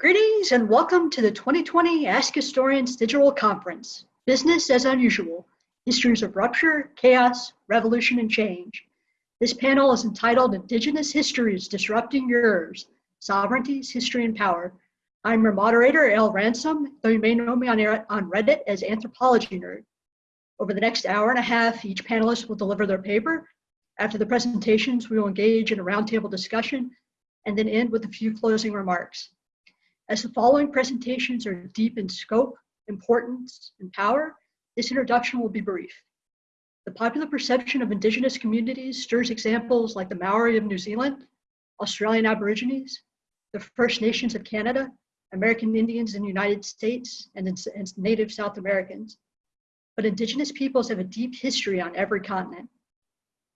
Greetings and welcome to the 2020 Ask Historians Digital Conference, Business as Unusual, Histories of Rupture, Chaos, Revolution, and Change. This panel is entitled Indigenous Histories Disrupting Yours, Sovereignties, History, and Power. I'm your moderator, Al Ransom, though you may know me on, on Reddit as Anthropology Nerd. Over the next hour and a half, each panelist will deliver their paper. After the presentations, we will engage in a roundtable discussion and then end with a few closing remarks. As the following presentations are deep in scope, importance, and power, this introduction will be brief. The popular perception of indigenous communities stirs examples like the Maori of New Zealand, Australian Aborigines, the First Nations of Canada, American Indians in the United States, and, and Native South Americans. But indigenous peoples have a deep history on every continent.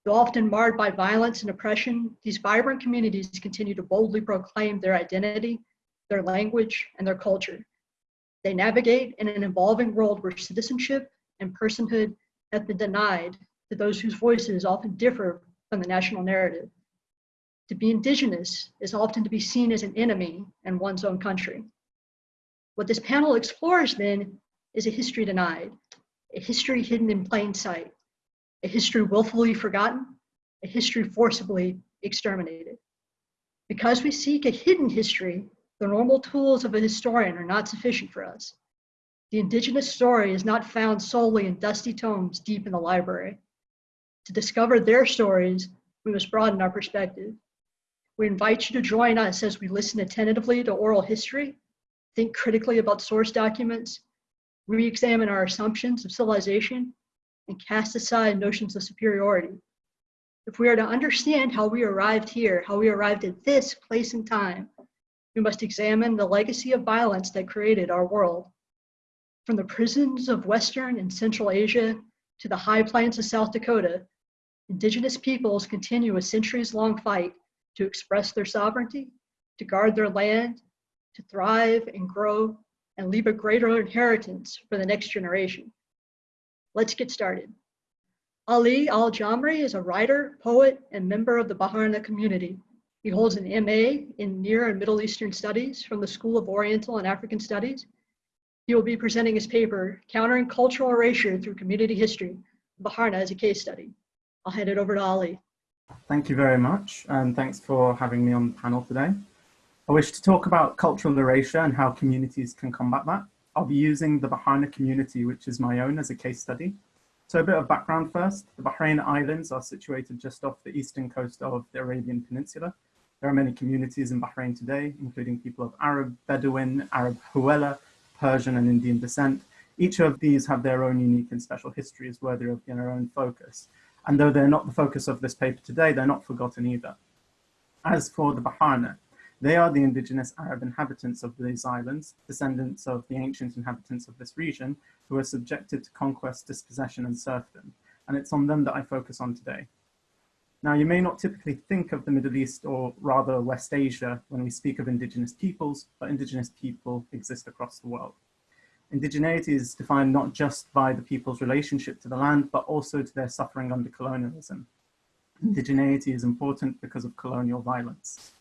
Though often marred by violence and oppression, these vibrant communities continue to boldly proclaim their identity their language, and their culture. They navigate in an evolving world where citizenship and personhood have been denied to those whose voices often differ from the national narrative. To be indigenous is often to be seen as an enemy in one's own country. What this panel explores then is a history denied, a history hidden in plain sight, a history willfully forgotten, a history forcibly exterminated. Because we seek a hidden history, the normal tools of a historian are not sufficient for us. The indigenous story is not found solely in dusty tomes deep in the library. To discover their stories, we must broaden our perspective. We invite you to join us as we listen attentively to oral history, think critically about source documents, re-examine our assumptions of civilization, and cast aside notions of superiority. If we are to understand how we arrived here, how we arrived at this place and time, we must examine the legacy of violence that created our world. From the prisons of Western and Central Asia to the high plains of South Dakota, indigenous peoples continue a centuries-long fight to express their sovereignty, to guard their land, to thrive and grow, and leave a greater inheritance for the next generation. Let's get started. Ali Al-Jamri is a writer, poet, and member of the Baharna community. He holds an MA in Near and Middle Eastern Studies from the School of Oriental and African Studies. He will be presenting his paper, Countering Cultural Erasure Through Community History, Baharna as a Case Study. I'll hand it over to Ali. Thank you very much, and thanks for having me on the panel today. I wish to talk about cultural erasure and how communities can combat that. I'll be using the Baharna community, which is my own, as a case study. So a bit of background first. The Bahrain Islands are situated just off the eastern coast of the Arabian Peninsula, there are many communities in Bahrain today, including people of Arab, Bedouin, Arab Hawela, Persian and Indian descent. Each of these have their own unique and special histories worthy of their own focus. And though they're not the focus of this paper today, they're not forgotten either. As for the Baharna, they are the indigenous Arab inhabitants of these islands, descendants of the ancient inhabitants of this region, who were subjected to conquest, dispossession and serfdom. And it's on them that I focus on today. Now, you may not typically think of the Middle East or rather West Asia when we speak of indigenous peoples, but indigenous people exist across the world. Indigeneity is defined not just by the people's relationship to the land, but also to their suffering under colonialism. Indigeneity is important because of colonial violence.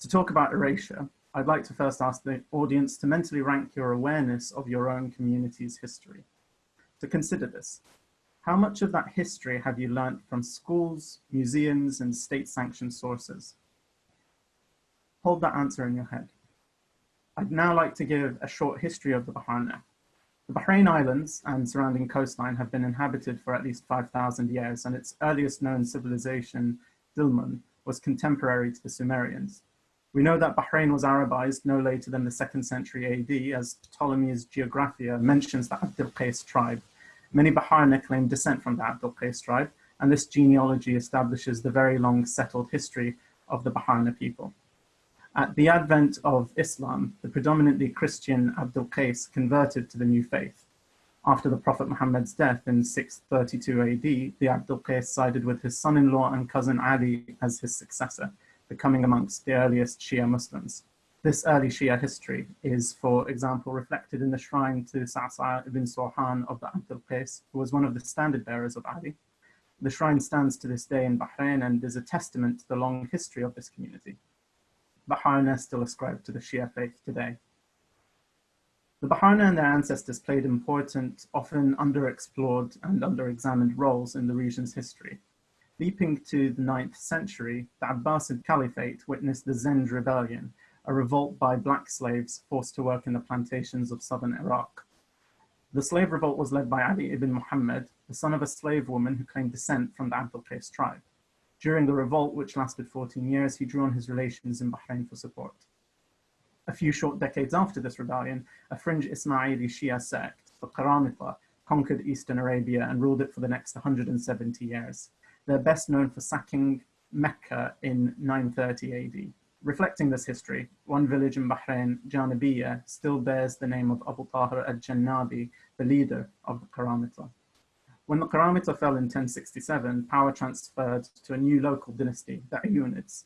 To talk about erasure, I'd like to first ask the audience to mentally rank your awareness of your own community's history. To consider this, how much of that history have you learnt from schools, museums, and state-sanctioned sources? Hold that answer in your head. I'd now like to give a short history of the Baharna. The Bahrain Islands and surrounding coastline have been inhabited for at least 5,000 years, and its earliest known civilization, Dilmun, was contemporary to the Sumerians. We know that Bahrain was Arabized no later than the second century AD, as Ptolemy's Geographia mentions the Abd al-Qais tribe, Many Baharna claim descent from the Abdul Qais tribe, and this genealogy establishes the very long settled history of the Baharna people. At the advent of Islam, the predominantly Christian Abdul Qais converted to the new faith. After the Prophet Muhammad's death in 632 AD, the Abdul Qais sided with his son-in-law and cousin Ali as his successor, becoming amongst the earliest Shia Muslims. This early Shia history is, for example, reflected in the shrine to Sa'sa ibn Surhan of the Abdul Qais, who was one of the standard bearers of Ali. The shrine stands to this day in Bahrain and is a testament to the long history of this community. Baharna still ascribed to the Shia faith today. The Baharna and their ancestors played important, often underexplored and underexamined roles in the region's history. Leaping to the 9th century, the Abbasid Caliphate witnessed the Zanj Rebellion, a revolt by black slaves forced to work in the plantations of southern Iraq. The slave revolt was led by Ali ibn Muhammad, the son of a slave woman who claimed descent from the Abdul Qais tribe. During the revolt, which lasted 14 years, he drew on his relations in Bahrain for support. A few short decades after this rebellion, a fringe Ismaili Shia sect, the Karamita, conquered eastern Arabia and ruled it for the next 170 years. They're best known for sacking Mecca in 930 AD. Reflecting this history, one village in Bahrain, Janabiya, still bears the name of Abu Tahir al-Jannabi, the leader of the Karamita. When the Karamita fell in 1067, power transferred to a new local dynasty, the Ayyunids.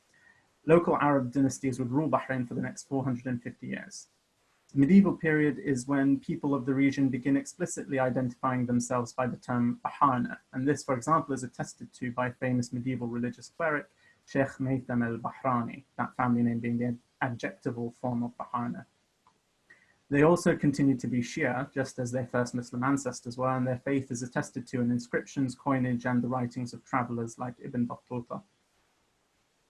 Local Arab dynasties would rule Bahrain for the next 450 years. The medieval period is when people of the region begin explicitly identifying themselves by the term Baharna, and this, for example, is attested to by a famous medieval religious cleric Sheikh Maytham al-Bahrani, that family name being the adjectival form of Baharna. They also continue to be Shia, just as their first Muslim ancestors were, and their faith is attested to in inscriptions, coinage, and the writings of travelers like Ibn Battuta.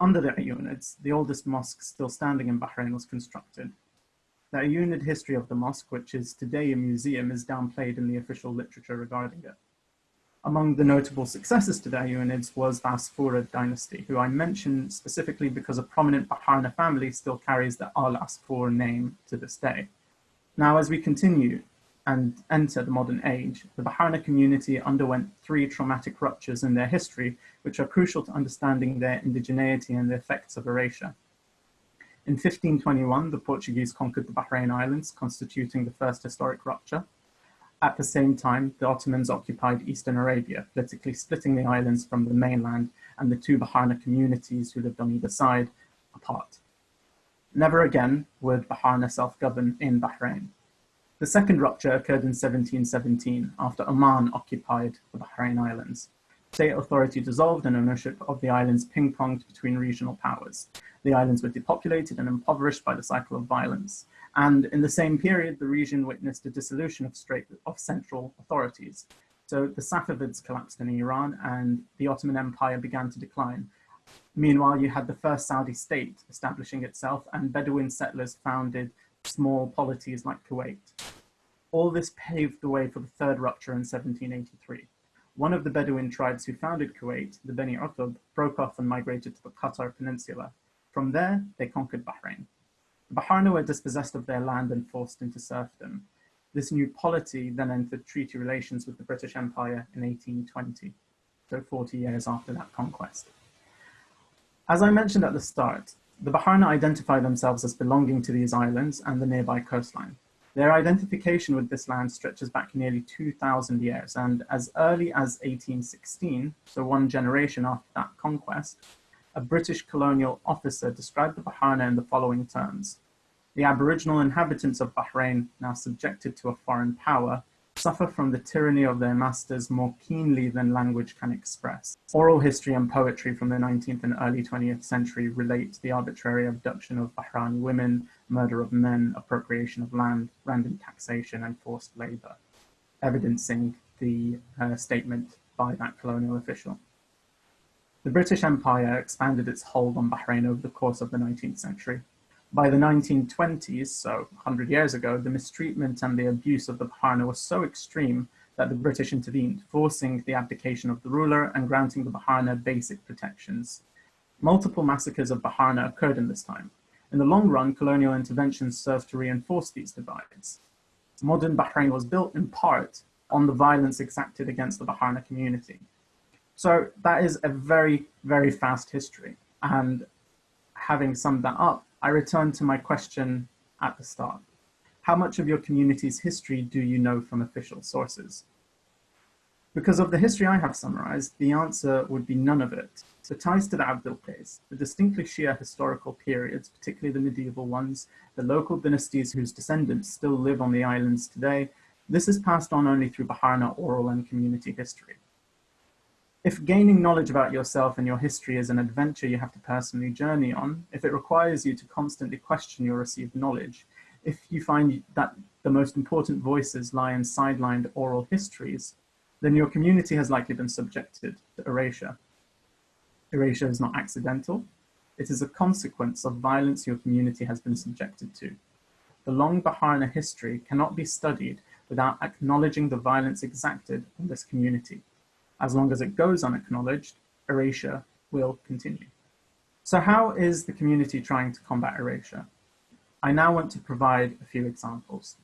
Under the Ayyunids, the oldest mosque still standing in Bahrain was constructed, the Ayyunid history of the mosque, which is today a museum, is downplayed in the official literature regarding it. Among the notable successors to the Ayyunids was the Asfurid dynasty, who I mention specifically because a prominent Baharna family still carries the Al-Asfur name to this day. Now, as we continue and enter the modern age, the Baharna community underwent three traumatic ruptures in their history, which are crucial to understanding their indigeneity and the effects of erasure. In 1521, the Portuguese conquered the Bahrain Islands, constituting the first historic rupture. At the same time, the Ottomans occupied Eastern Arabia, politically splitting the islands from the mainland and the two Baharna communities who lived on either side apart. Never again would Baharna self-govern in Bahrain. The second rupture occurred in 1717 after Oman occupied the Bahrain Islands. State authority dissolved and ownership of the islands ping-ponged between regional powers. The islands were depopulated and impoverished by the cycle of violence. And in the same period, the region witnessed a dissolution of, straight, of central authorities. So the Safavids collapsed in Iran and the Ottoman Empire began to decline. Meanwhile, you had the first Saudi state establishing itself and Bedouin settlers founded small polities like Kuwait. All this paved the way for the third rupture in 1783. One of the Bedouin tribes who founded Kuwait, the Beni Utub, broke off and migrated to the Qatar Peninsula, from there, they conquered Bahrain. The Baharna were dispossessed of their land and forced into serfdom. This new polity then entered treaty relations with the British Empire in 1820, so 40 years after that conquest. As I mentioned at the start, the Baharna identify themselves as belonging to these islands and the nearby coastline. Their identification with this land stretches back nearly 2,000 years, and as early as 1816, so one generation after that conquest, a British colonial officer described the Baharna in the following terms. The aboriginal inhabitants of Bahrain, now subjected to a foreign power, suffer from the tyranny of their masters more keenly than language can express. Oral history and poetry from the 19th and early 20th century relate the arbitrary abduction of Bahrani women, murder of men, appropriation of land, random taxation, and forced labor, evidencing the uh, statement by that colonial official. The British Empire expanded its hold on Bahrain over the course of the 19th century. By the 1920s, so 100 years ago, the mistreatment and the abuse of the Baharna was so extreme that the British intervened, forcing the abdication of the ruler and granting the Baharna basic protections. Multiple massacres of Baharna occurred in this time. In the long run, colonial interventions served to reinforce these divides. Modern Bahrain was built in part on the violence exacted against the Baharna community. So that is a very, very fast history. And having summed that up, I return to my question at the start. How much of your community's history do you know from official sources? Because of the history I have summarized, the answer would be none of it. The ties to the Abdul Qais, the distinctly Shia historical periods, particularly the medieval ones, the local dynasties whose descendants still live on the islands today, this is passed on only through Baharna oral and community history. If gaining knowledge about yourself and your history is an adventure you have to personally journey on, if it requires you to constantly question your received knowledge, if you find that the most important voices lie in sidelined oral histories, then your community has likely been subjected to erasure. Erasure is not accidental. It is a consequence of violence your community has been subjected to. The long Baharna history cannot be studied without acknowledging the violence exacted on this community. As long as it goes unacknowledged, erasure will continue. So how is the community trying to combat erasure? I now want to provide a few examples.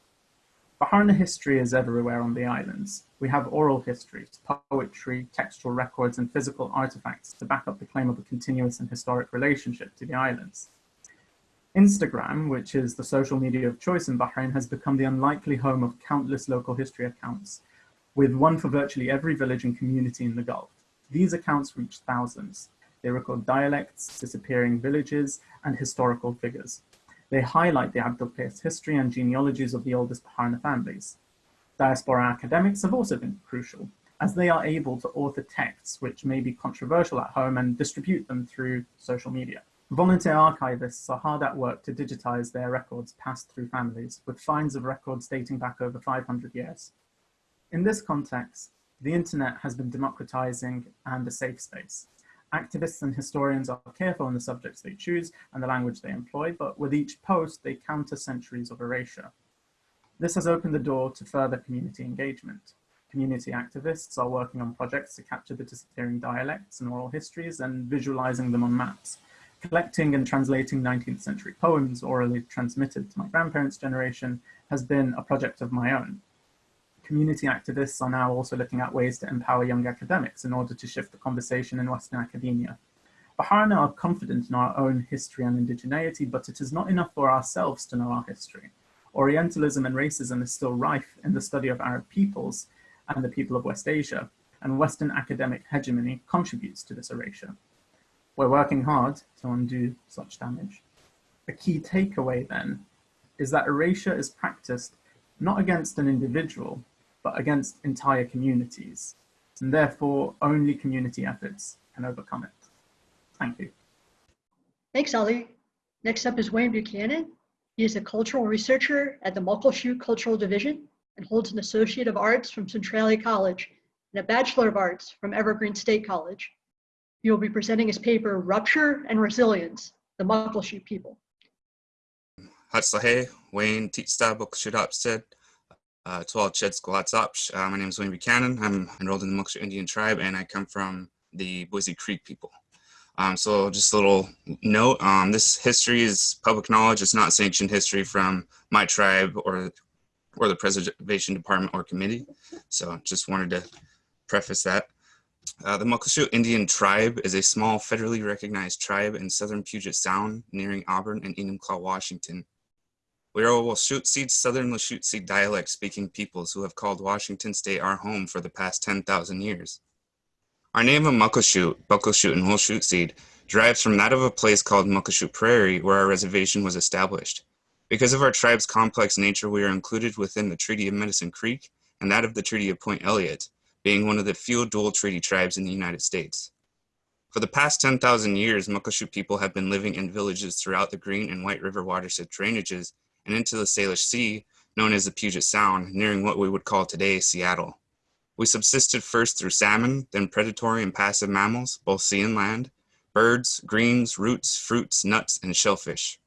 Baharna history is everywhere on the islands. We have oral histories, poetry, textual records, and physical artifacts to back up the claim of a continuous and historic relationship to the islands. Instagram, which is the social media of choice in Bahrain, has become the unlikely home of countless local history accounts, with one for virtually every village and community in the Gulf. These accounts reach thousands. They record dialects, disappearing villages, and historical figures. They highlight the Abdul Qais history and genealogies of the oldest Baharna families. Diaspora academics have also been crucial, as they are able to author texts which may be controversial at home and distribute them through social media. Volunteer archivists are hard at work to digitize their records passed through families, with finds of records dating back over 500 years. In this context, the internet has been democratizing and a safe space. Activists and historians are careful in the subjects they choose and the language they employ, but with each post, they counter centuries of erasure. This has opened the door to further community engagement. Community activists are working on projects to capture the disappearing dialects and oral histories and visualizing them on maps. Collecting and translating 19th century poems orally transmitted to my grandparents' generation has been a project of my own community activists are now also looking at ways to empower young academics in order to shift the conversation in Western academia. Baharna are confident in our own history and indigeneity, but it is not enough for ourselves to know our history. Orientalism and racism is still rife in the study of Arab peoples and the people of West Asia, and Western academic hegemony contributes to this erasure. We're working hard to undo such damage. A key takeaway then is that erasure is practiced not against an individual, but against entire communities. And therefore, only community efforts can overcome it. Thank you. Thanks, Ali. Next up is Wayne Buchanan. He is a cultural researcher at the Muckleshoot Cultural Division and holds an Associate of Arts from Centralia College and a Bachelor of Arts from Evergreen State College. He will be presenting his paper, Rupture and Resilience, the Muckleshoot People. Hatslahe, Wayne Titsta Muckleshoot Opstead, uh, 12 Cheds Squatsopsh. Uh, my name is Wayne Buchanan. I'm enrolled in the Muckleshoot Indian tribe and I come from the Boise Creek people. Um, so just a little note, um, this history is public knowledge. It's not sanctioned history from my tribe or, or the preservation department or committee. So just wanted to preface that. Uh, the Muckleshoot Indian tribe is a small federally recognized tribe in southern Puget Sound nearing Auburn and Enumclaw, Washington. We are Wachusett Southern Wachusett dialect speaking peoples who have called Washington State our home for the past 10,000 years. Our name of Muckleshoot, Buckleshoot, and Wachusett derives from that of a place called Muckleshoot Prairie where our reservation was established. Because of our tribe's complex nature, we are included within the Treaty of Medicine Creek and that of the Treaty of Point Elliott, being one of the few dual treaty tribes in the United States. For the past 10,000 years, Muckleshoot people have been living in villages throughout the Green and White River watershed drainages and into the Salish Sea, known as the Puget Sound, nearing what we would call today Seattle. We subsisted first through salmon, then predatory and passive mammals, both sea and land, birds, greens, roots, fruits, nuts, and shellfish.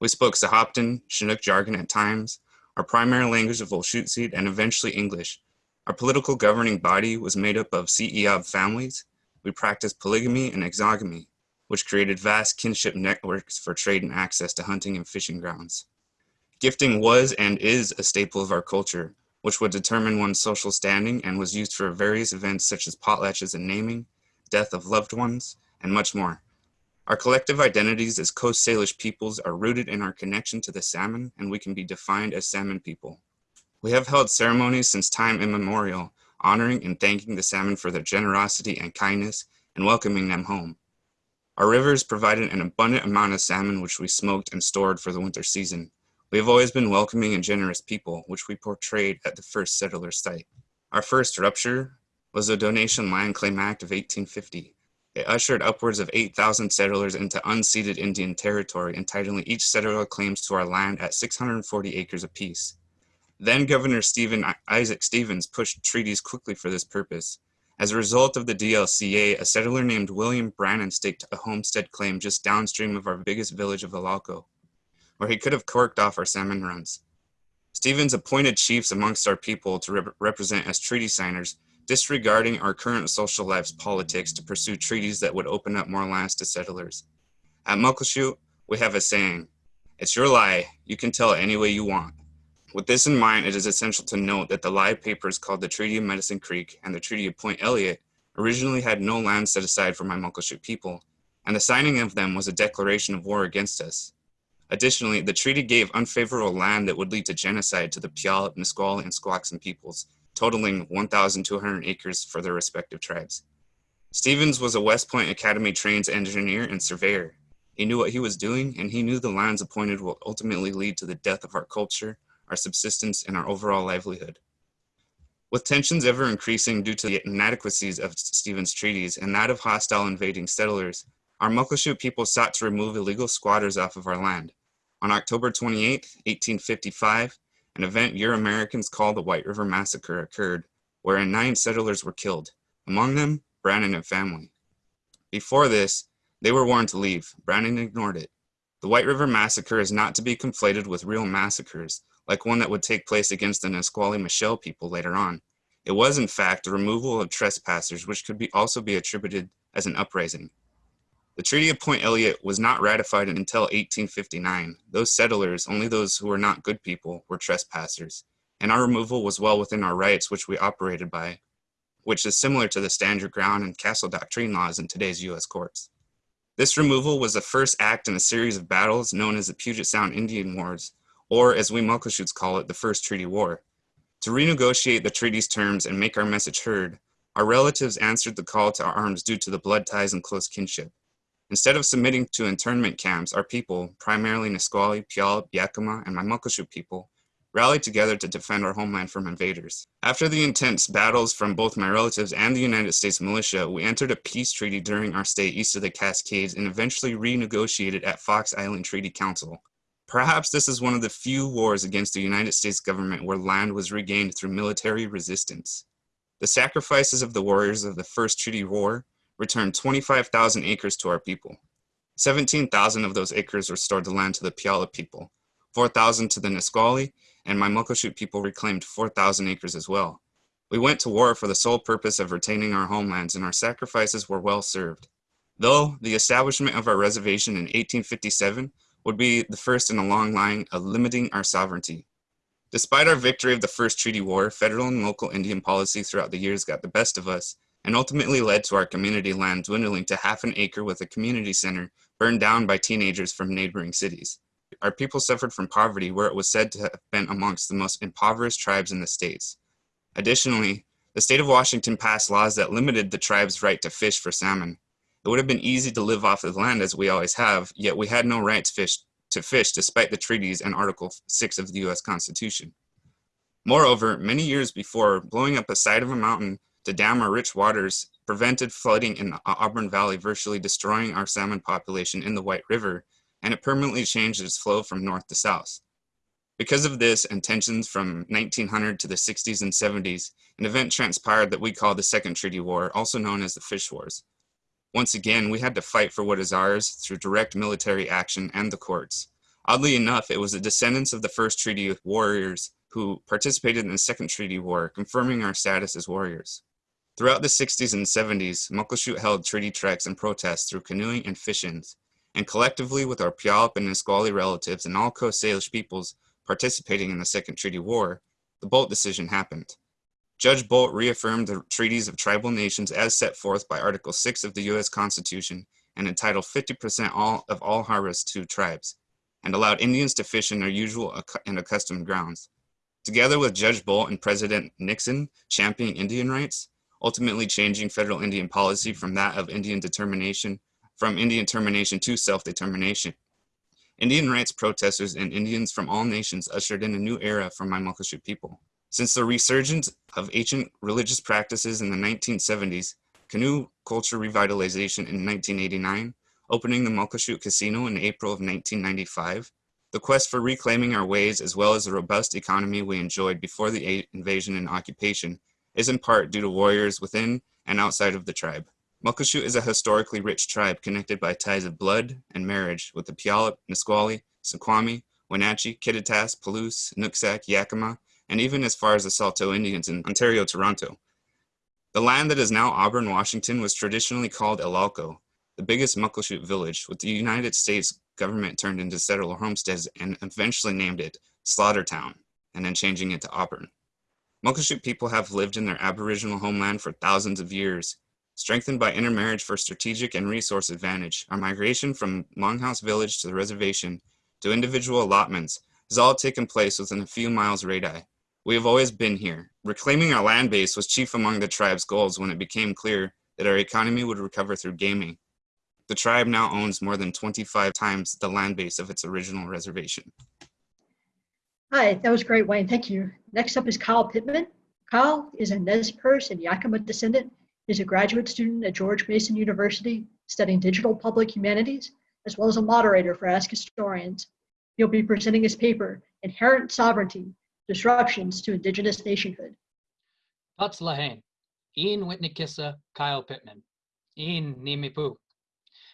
We spoke Sahaptin, Chinook jargon at times, our primary language of Wachusett, and eventually English. Our political governing body was made up of CEOB families. We practiced polygamy and exogamy, which created vast kinship networks for trade and access to hunting and fishing grounds. Gifting was and is a staple of our culture, which would determine one's social standing and was used for various events such as potlatches and naming, death of loved ones, and much more. Our collective identities as Coast Salish peoples are rooted in our connection to the salmon, and we can be defined as salmon people. We have held ceremonies since time immemorial, honoring and thanking the salmon for their generosity and kindness, and welcoming them home. Our rivers provided an abundant amount of salmon which we smoked and stored for the winter season. We have always been welcoming and generous people, which we portrayed at the first settler site. Our first rupture was the Donation Land Claim Act of 1850. It ushered upwards of 8,000 settlers into unceded Indian territory, entitling each settler claims to our land at 640 acres apiece. Then Governor Stephen Isaac Stevens pushed treaties quickly for this purpose. As a result of the DLCA, a settler named William Brannan staked a homestead claim just downstream of our biggest village of Ilalco, where he could have corked off our salmon runs. Stevens appointed chiefs amongst our people to rep represent as treaty signers, disregarding our current social lives politics to pursue treaties that would open up more lands to settlers. At Muckleshoot, we have a saying, it's your lie, you can tell it any way you want. With this in mind, it is essential to note that the live papers called the Treaty of Medicine Creek and the Treaty of Point Elliott originally had no land set aside for my Muckleshoot people, and the signing of them was a declaration of war against us. Additionally, the treaty gave unfavorable land that would lead to genocide to the Puyallup, Nisqually, and Squaxin peoples, totaling 1,200 acres for their respective tribes. Stevens was a West Point Academy trained engineer and surveyor. He knew what he was doing, and he knew the lands appointed will ultimately lead to the death of our culture our subsistence, and our overall livelihood. With tensions ever increasing due to the inadequacies of Stevens' treaties and that of hostile invading settlers, our Muckleshoot people sought to remove illegal squatters off of our land. On October 28, 1855, an event Euro-Americans call the White River Massacre occurred, wherein nine settlers were killed, among them Brannan and family. Before this, they were warned to leave. Brannan ignored it. The White River Massacre is not to be conflated with real massacres, like one that would take place against the Nisqually Mashel people later on. It was, in fact, the removal of trespassers, which could be also be attributed as an uprising. The Treaty of Point Elliott was not ratified until 1859. Those settlers, only those who were not good people, were trespassers, and our removal was well within our rights, which we operated by, which is similar to the stand your ground and castle doctrine laws in today's U.S. courts. This removal was the first act in a series of battles known as the Puget Sound Indian Wars, or as we Muckleshoots call it, the First Treaty War. To renegotiate the treaty's terms and make our message heard, our relatives answered the call to arms due to the blood ties and close kinship. Instead of submitting to internment camps, our people, primarily Nisqually, Puyallup, Yakima, and my Muckleshoot people, rallied together to defend our homeland from invaders. After the intense battles from both my relatives and the United States militia, we entered a peace treaty during our stay east of the Cascades and eventually renegotiated at Fox Island Treaty Council. Perhaps this is one of the few wars against the United States government where land was regained through military resistance. The sacrifices of the warriors of the First Treaty War returned 25,000 acres to our people. 17,000 of those acres restored the land to the Puyallup people, 4,000 to the Nisqually, and my Muckleshoot people reclaimed 4,000 acres as well. We went to war for the sole purpose of retaining our homelands and our sacrifices were well served. Though the establishment of our reservation in 1857 would be the first in a long line of limiting our sovereignty. Despite our victory of the First Treaty War, federal and local Indian policy throughout the years got the best of us and ultimately led to our community land dwindling to half an acre with a community center burned down by teenagers from neighboring cities. Our people suffered from poverty where it was said to have been amongst the most impoverished tribes in the states. Additionally, the state of Washington passed laws that limited the tribe's right to fish for salmon. It would have been easy to live off the land as we always have, yet we had no rights fish, to fish despite the treaties and Article 6 of the US Constitution. Moreover, many years before, blowing up a side of a mountain to dam our rich waters prevented flooding in the Auburn Valley, virtually destroying our salmon population in the White River, and it permanently changed its flow from north to south. Because of this and tensions from 1900 to the 60s and 70s, an event transpired that we call the Second Treaty War, also known as the Fish Wars. Once again, we had to fight for what is ours through direct military action and the courts. Oddly enough, it was the descendants of the First Treaty warriors who participated in the Second Treaty War, confirming our status as warriors. Throughout the 60s and 70s, Muckleshoot held treaty treks and protests through canoeing and fishing, and collectively with our Puyallup and Nisqually relatives and all Coast Salish peoples participating in the Second Treaty War, the Boldt decision happened. Judge Boldt reaffirmed the treaties of tribal nations as set forth by Article 6 of the U.S. Constitution and entitled 50% all of all harvests to tribes, and allowed Indians to fish in their usual and accustomed grounds. Together with Judge Boldt and President Nixon championing Indian rights, ultimately changing federal Indian policy from that of Indian determination, from Indian termination to self-determination. Indian rights protesters and Indians from all nations ushered in a new era for my Muckleshoot people. Since the resurgence of ancient religious practices in the 1970s, canoe culture revitalization in 1989, opening the Muckleshoot Casino in April of 1995, the quest for reclaiming our ways as well as the robust economy we enjoyed before the invasion and occupation is in part due to warriors within and outside of the tribe. Muckleshoot is a historically rich tribe connected by ties of blood and marriage with the Puyallup, Nisqually, Snoqualmie, Wenatchee, Kittitas, Palouse, Nooksack, Yakima, and even as far as the Saulteaux Indians in Ontario, Toronto. The land that is now Auburn, Washington was traditionally called Elalco, the biggest Muckleshoot village, which the United States government turned into settler homesteads and eventually named it Slaughtertown, and then changing it to Auburn. Muckleshoot people have lived in their aboriginal homeland for thousands of years, strengthened by intermarriage for strategic and resource advantage. Our migration from Longhouse Village to the reservation to individual allotments has all taken place within a few miles radii. We have always been here. Reclaiming our land base was chief among the tribe's goals when it became clear that our economy would recover through gaming. The tribe now owns more than 25 times the land base of its original reservation. Hi, that was great, Wayne. Thank you. Next up is Kyle Pittman. Kyle is a Nez Perce and Yakima descendant. He's a graduate student at George Mason University studying digital public humanities, as well as a moderator for Ask Historians. He'll be presenting his paper, Inherent Sovereignty, Disruptions to Indigenous Nationhood. Lahane, Ian Whitney-Kissa, Kyle Pittman, Ian Nimipu.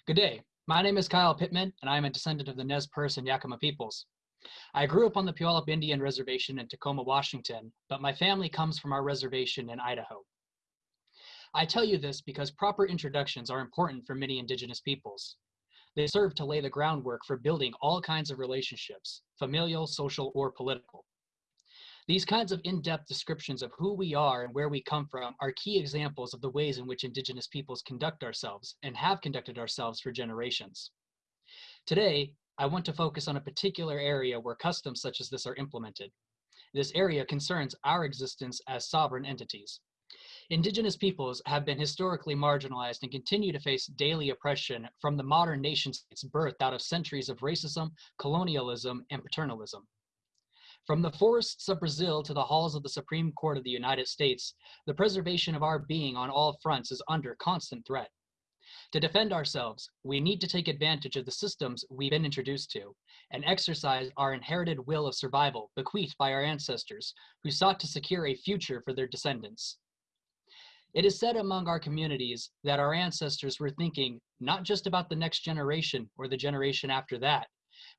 Good day, my name is Kyle Pittman, and I am a descendant of the Nez Perce and Yakima peoples. I grew up on the Puyallup Indian Reservation in Tacoma, Washington, but my family comes from our reservation in Idaho. I tell you this because proper introductions are important for many indigenous peoples. They serve to lay the groundwork for building all kinds of relationships, familial, social, or political. These kinds of in-depth descriptions of who we are and where we come from are key examples of the ways in which indigenous peoples conduct ourselves and have conducted ourselves for generations. Today, I want to focus on a particular area where customs such as this are implemented. This area concerns our existence as sovereign entities. Indigenous peoples have been historically marginalized and continue to face daily oppression from the modern nation birth out of centuries of racism, colonialism, and paternalism. From the forests of Brazil to the halls of the Supreme Court of the United States, the preservation of our being on all fronts is under constant threat. To defend ourselves, we need to take advantage of the systems we've been introduced to and exercise our inherited will of survival bequeathed by our ancestors who sought to secure a future for their descendants. It is said among our communities that our ancestors were thinking not just about the next generation or the generation after that,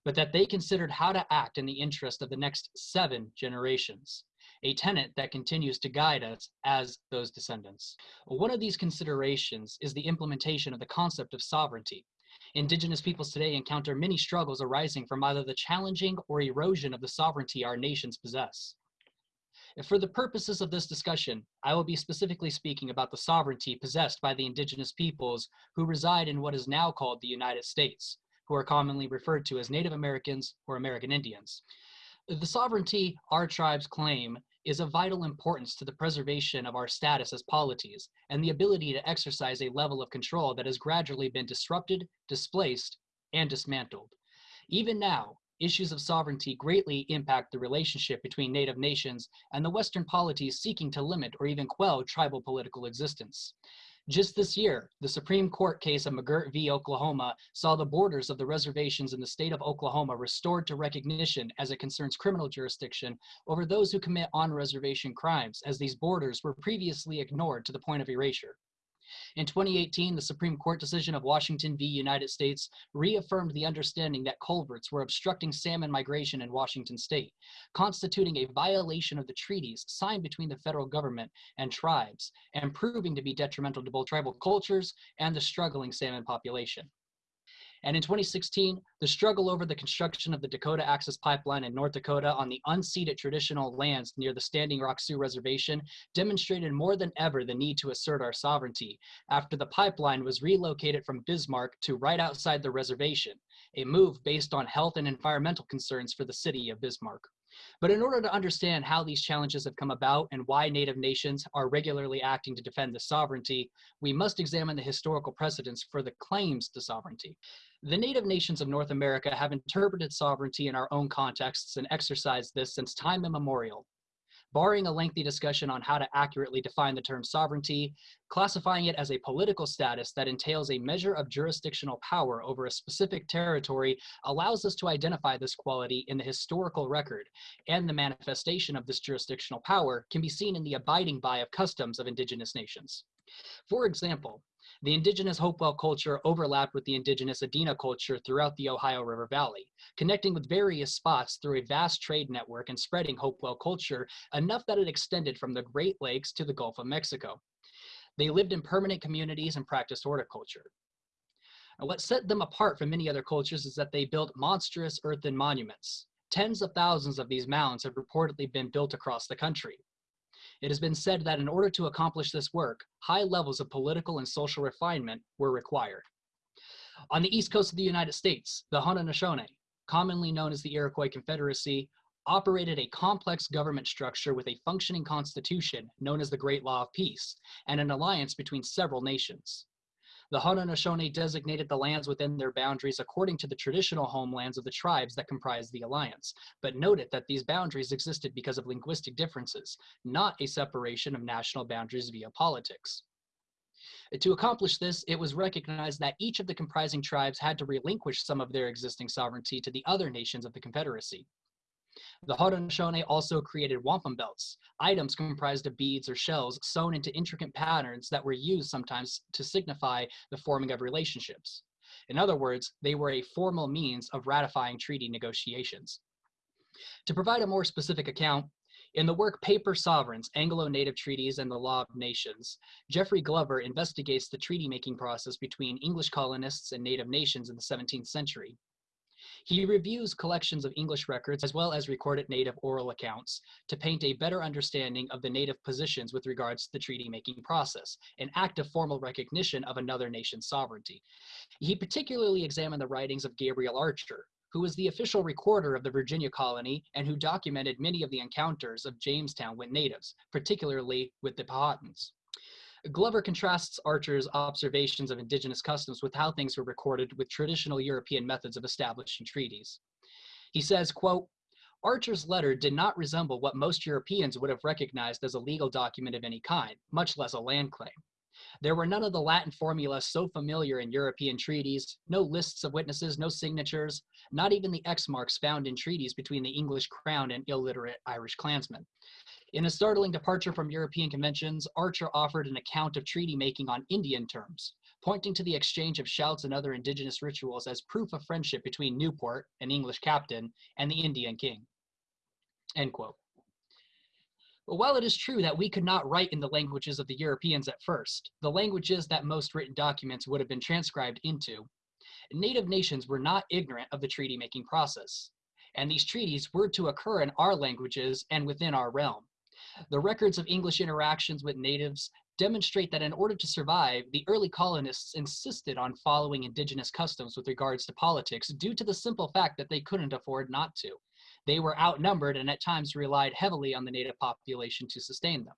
but that they considered how to act in the interest of the next seven generations, a tenet that continues to guide us as those descendants. One of these considerations is the implementation of the concept of sovereignty. Indigenous peoples today encounter many struggles arising from either the challenging or erosion of the sovereignty our nations possess. For the purposes of this discussion, I will be specifically speaking about the sovereignty possessed by the indigenous peoples who reside in what is now called the United States, who are commonly referred to as Native Americans or American Indians. The sovereignty our tribes claim is of vital importance to the preservation of our status as polities and the ability to exercise a level of control that has gradually been disrupted, displaced, and dismantled. Even now, issues of sovereignty greatly impact the relationship between native nations and the Western polities seeking to limit or even quell tribal political existence. Just this year, the Supreme Court case of McGirt v. Oklahoma saw the borders of the reservations in the state of Oklahoma restored to recognition as it concerns criminal jurisdiction over those who commit on-reservation crimes, as these borders were previously ignored to the point of erasure. In 2018, the Supreme Court decision of Washington v. United States reaffirmed the understanding that culverts were obstructing salmon migration in Washington state, constituting a violation of the treaties signed between the federal government and tribes, and proving to be detrimental to both tribal cultures and the struggling salmon population. And in 2016, the struggle over the construction of the Dakota Access Pipeline in North Dakota on the unceded traditional lands near the Standing Rock Sioux Reservation demonstrated more than ever the need to assert our sovereignty after the pipeline was relocated from Bismarck to right outside the reservation, a move based on health and environmental concerns for the city of Bismarck. But in order to understand how these challenges have come about and why Native nations are regularly acting to defend the sovereignty, we must examine the historical precedents for the claims to sovereignty. The native nations of North America have interpreted sovereignty in our own contexts and exercised this since time immemorial. Barring a lengthy discussion on how to accurately define the term sovereignty, classifying it as a political status that entails a measure of jurisdictional power over a specific territory allows us to identify this quality in the historical record, and the manifestation of this jurisdictional power can be seen in the abiding by of customs of indigenous nations. For example, the indigenous Hopewell culture overlapped with the indigenous Adena culture throughout the Ohio River Valley, connecting with various spots through a vast trade network and spreading Hopewell culture enough that it extended from the Great Lakes to the Gulf of Mexico. They lived in permanent communities and practiced horticulture. And what set them apart from many other cultures is that they built monstrous earthen monuments. Tens of thousands of these mounds have reportedly been built across the country. It has been said that in order to accomplish this work, high levels of political and social refinement were required. On the east coast of the United States, the Haudenosaunee, commonly known as the Iroquois Confederacy, operated a complex government structure with a functioning constitution known as the Great Law of Peace and an alliance between several nations. The Haudenosaunee designated the lands within their boundaries according to the traditional homelands of the tribes that comprised the alliance, but noted that these boundaries existed because of linguistic differences, not a separation of national boundaries via politics. To accomplish this, it was recognized that each of the comprising tribes had to relinquish some of their existing sovereignty to the other nations of the Confederacy. The Haudenosaunee also created wampum belts, items comprised of beads or shells sewn into intricate patterns that were used sometimes to signify the forming of relationships. In other words, they were a formal means of ratifying treaty negotiations. To provide a more specific account, in the work Paper Sovereigns, Anglo-Native Treaties and the Law of Nations, Jeffrey Glover investigates the treaty-making process between English colonists and native nations in the 17th century. He reviews collections of English records as well as recorded native oral accounts to paint a better understanding of the native positions with regards to the treaty making process, an act of formal recognition of another nation's sovereignty. He particularly examined the writings of Gabriel Archer, who was the official recorder of the Virginia colony and who documented many of the encounters of Jamestown with natives, particularly with the Powhatans. Glover contrasts Archer's observations of indigenous customs with how things were recorded with traditional European methods of establishing treaties. He says, quote, Archer's letter did not resemble what most Europeans would have recognized as a legal document of any kind, much less a land claim. There were none of the Latin formulas so familiar in European treaties, no lists of witnesses, no signatures, not even the X marks found in treaties between the English crown and illiterate Irish clansmen. In a startling departure from European conventions, Archer offered an account of treaty making on Indian terms, pointing to the exchange of shouts and other indigenous rituals as proof of friendship between Newport, an English captain, and the Indian king. End quote. But while it is true that we could not write in the languages of the Europeans at first, the languages that most written documents would have been transcribed into, native nations were not ignorant of the treaty making process, and these treaties were to occur in our languages and within our realm. The records of English interactions with natives demonstrate that in order to survive, the early colonists insisted on following indigenous customs with regards to politics due to the simple fact that they couldn't afford not to. They were outnumbered and at times relied heavily on the native population to sustain them.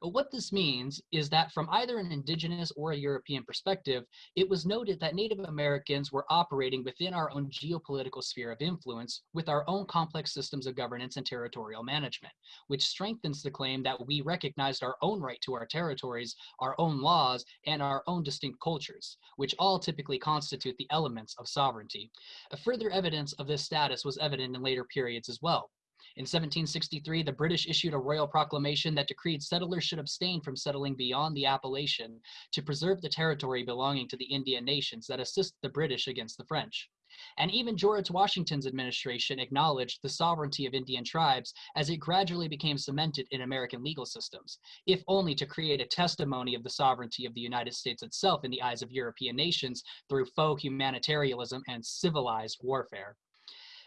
What this means is that from either an indigenous or a European perspective, it was noted that Native Americans were operating within our own geopolitical sphere of influence with our own complex systems of governance and territorial management, which strengthens the claim that we recognized our own right to our territories, our own laws, and our own distinct cultures, which all typically constitute the elements of sovereignty. A further evidence of this status was evident in later periods as well. In 1763, the British issued a royal proclamation that decreed settlers should abstain from settling beyond the Appalachian to preserve the territory belonging to the Indian nations that assist the British against the French. And even George Washington's administration acknowledged the sovereignty of Indian tribes as it gradually became cemented in American legal systems, if only to create a testimony of the sovereignty of the United States itself in the eyes of European nations through faux humanitarianism and civilized warfare.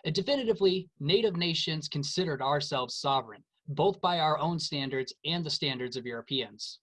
Definitively, Native nations considered ourselves sovereign, both by our own standards and the standards of Europeans.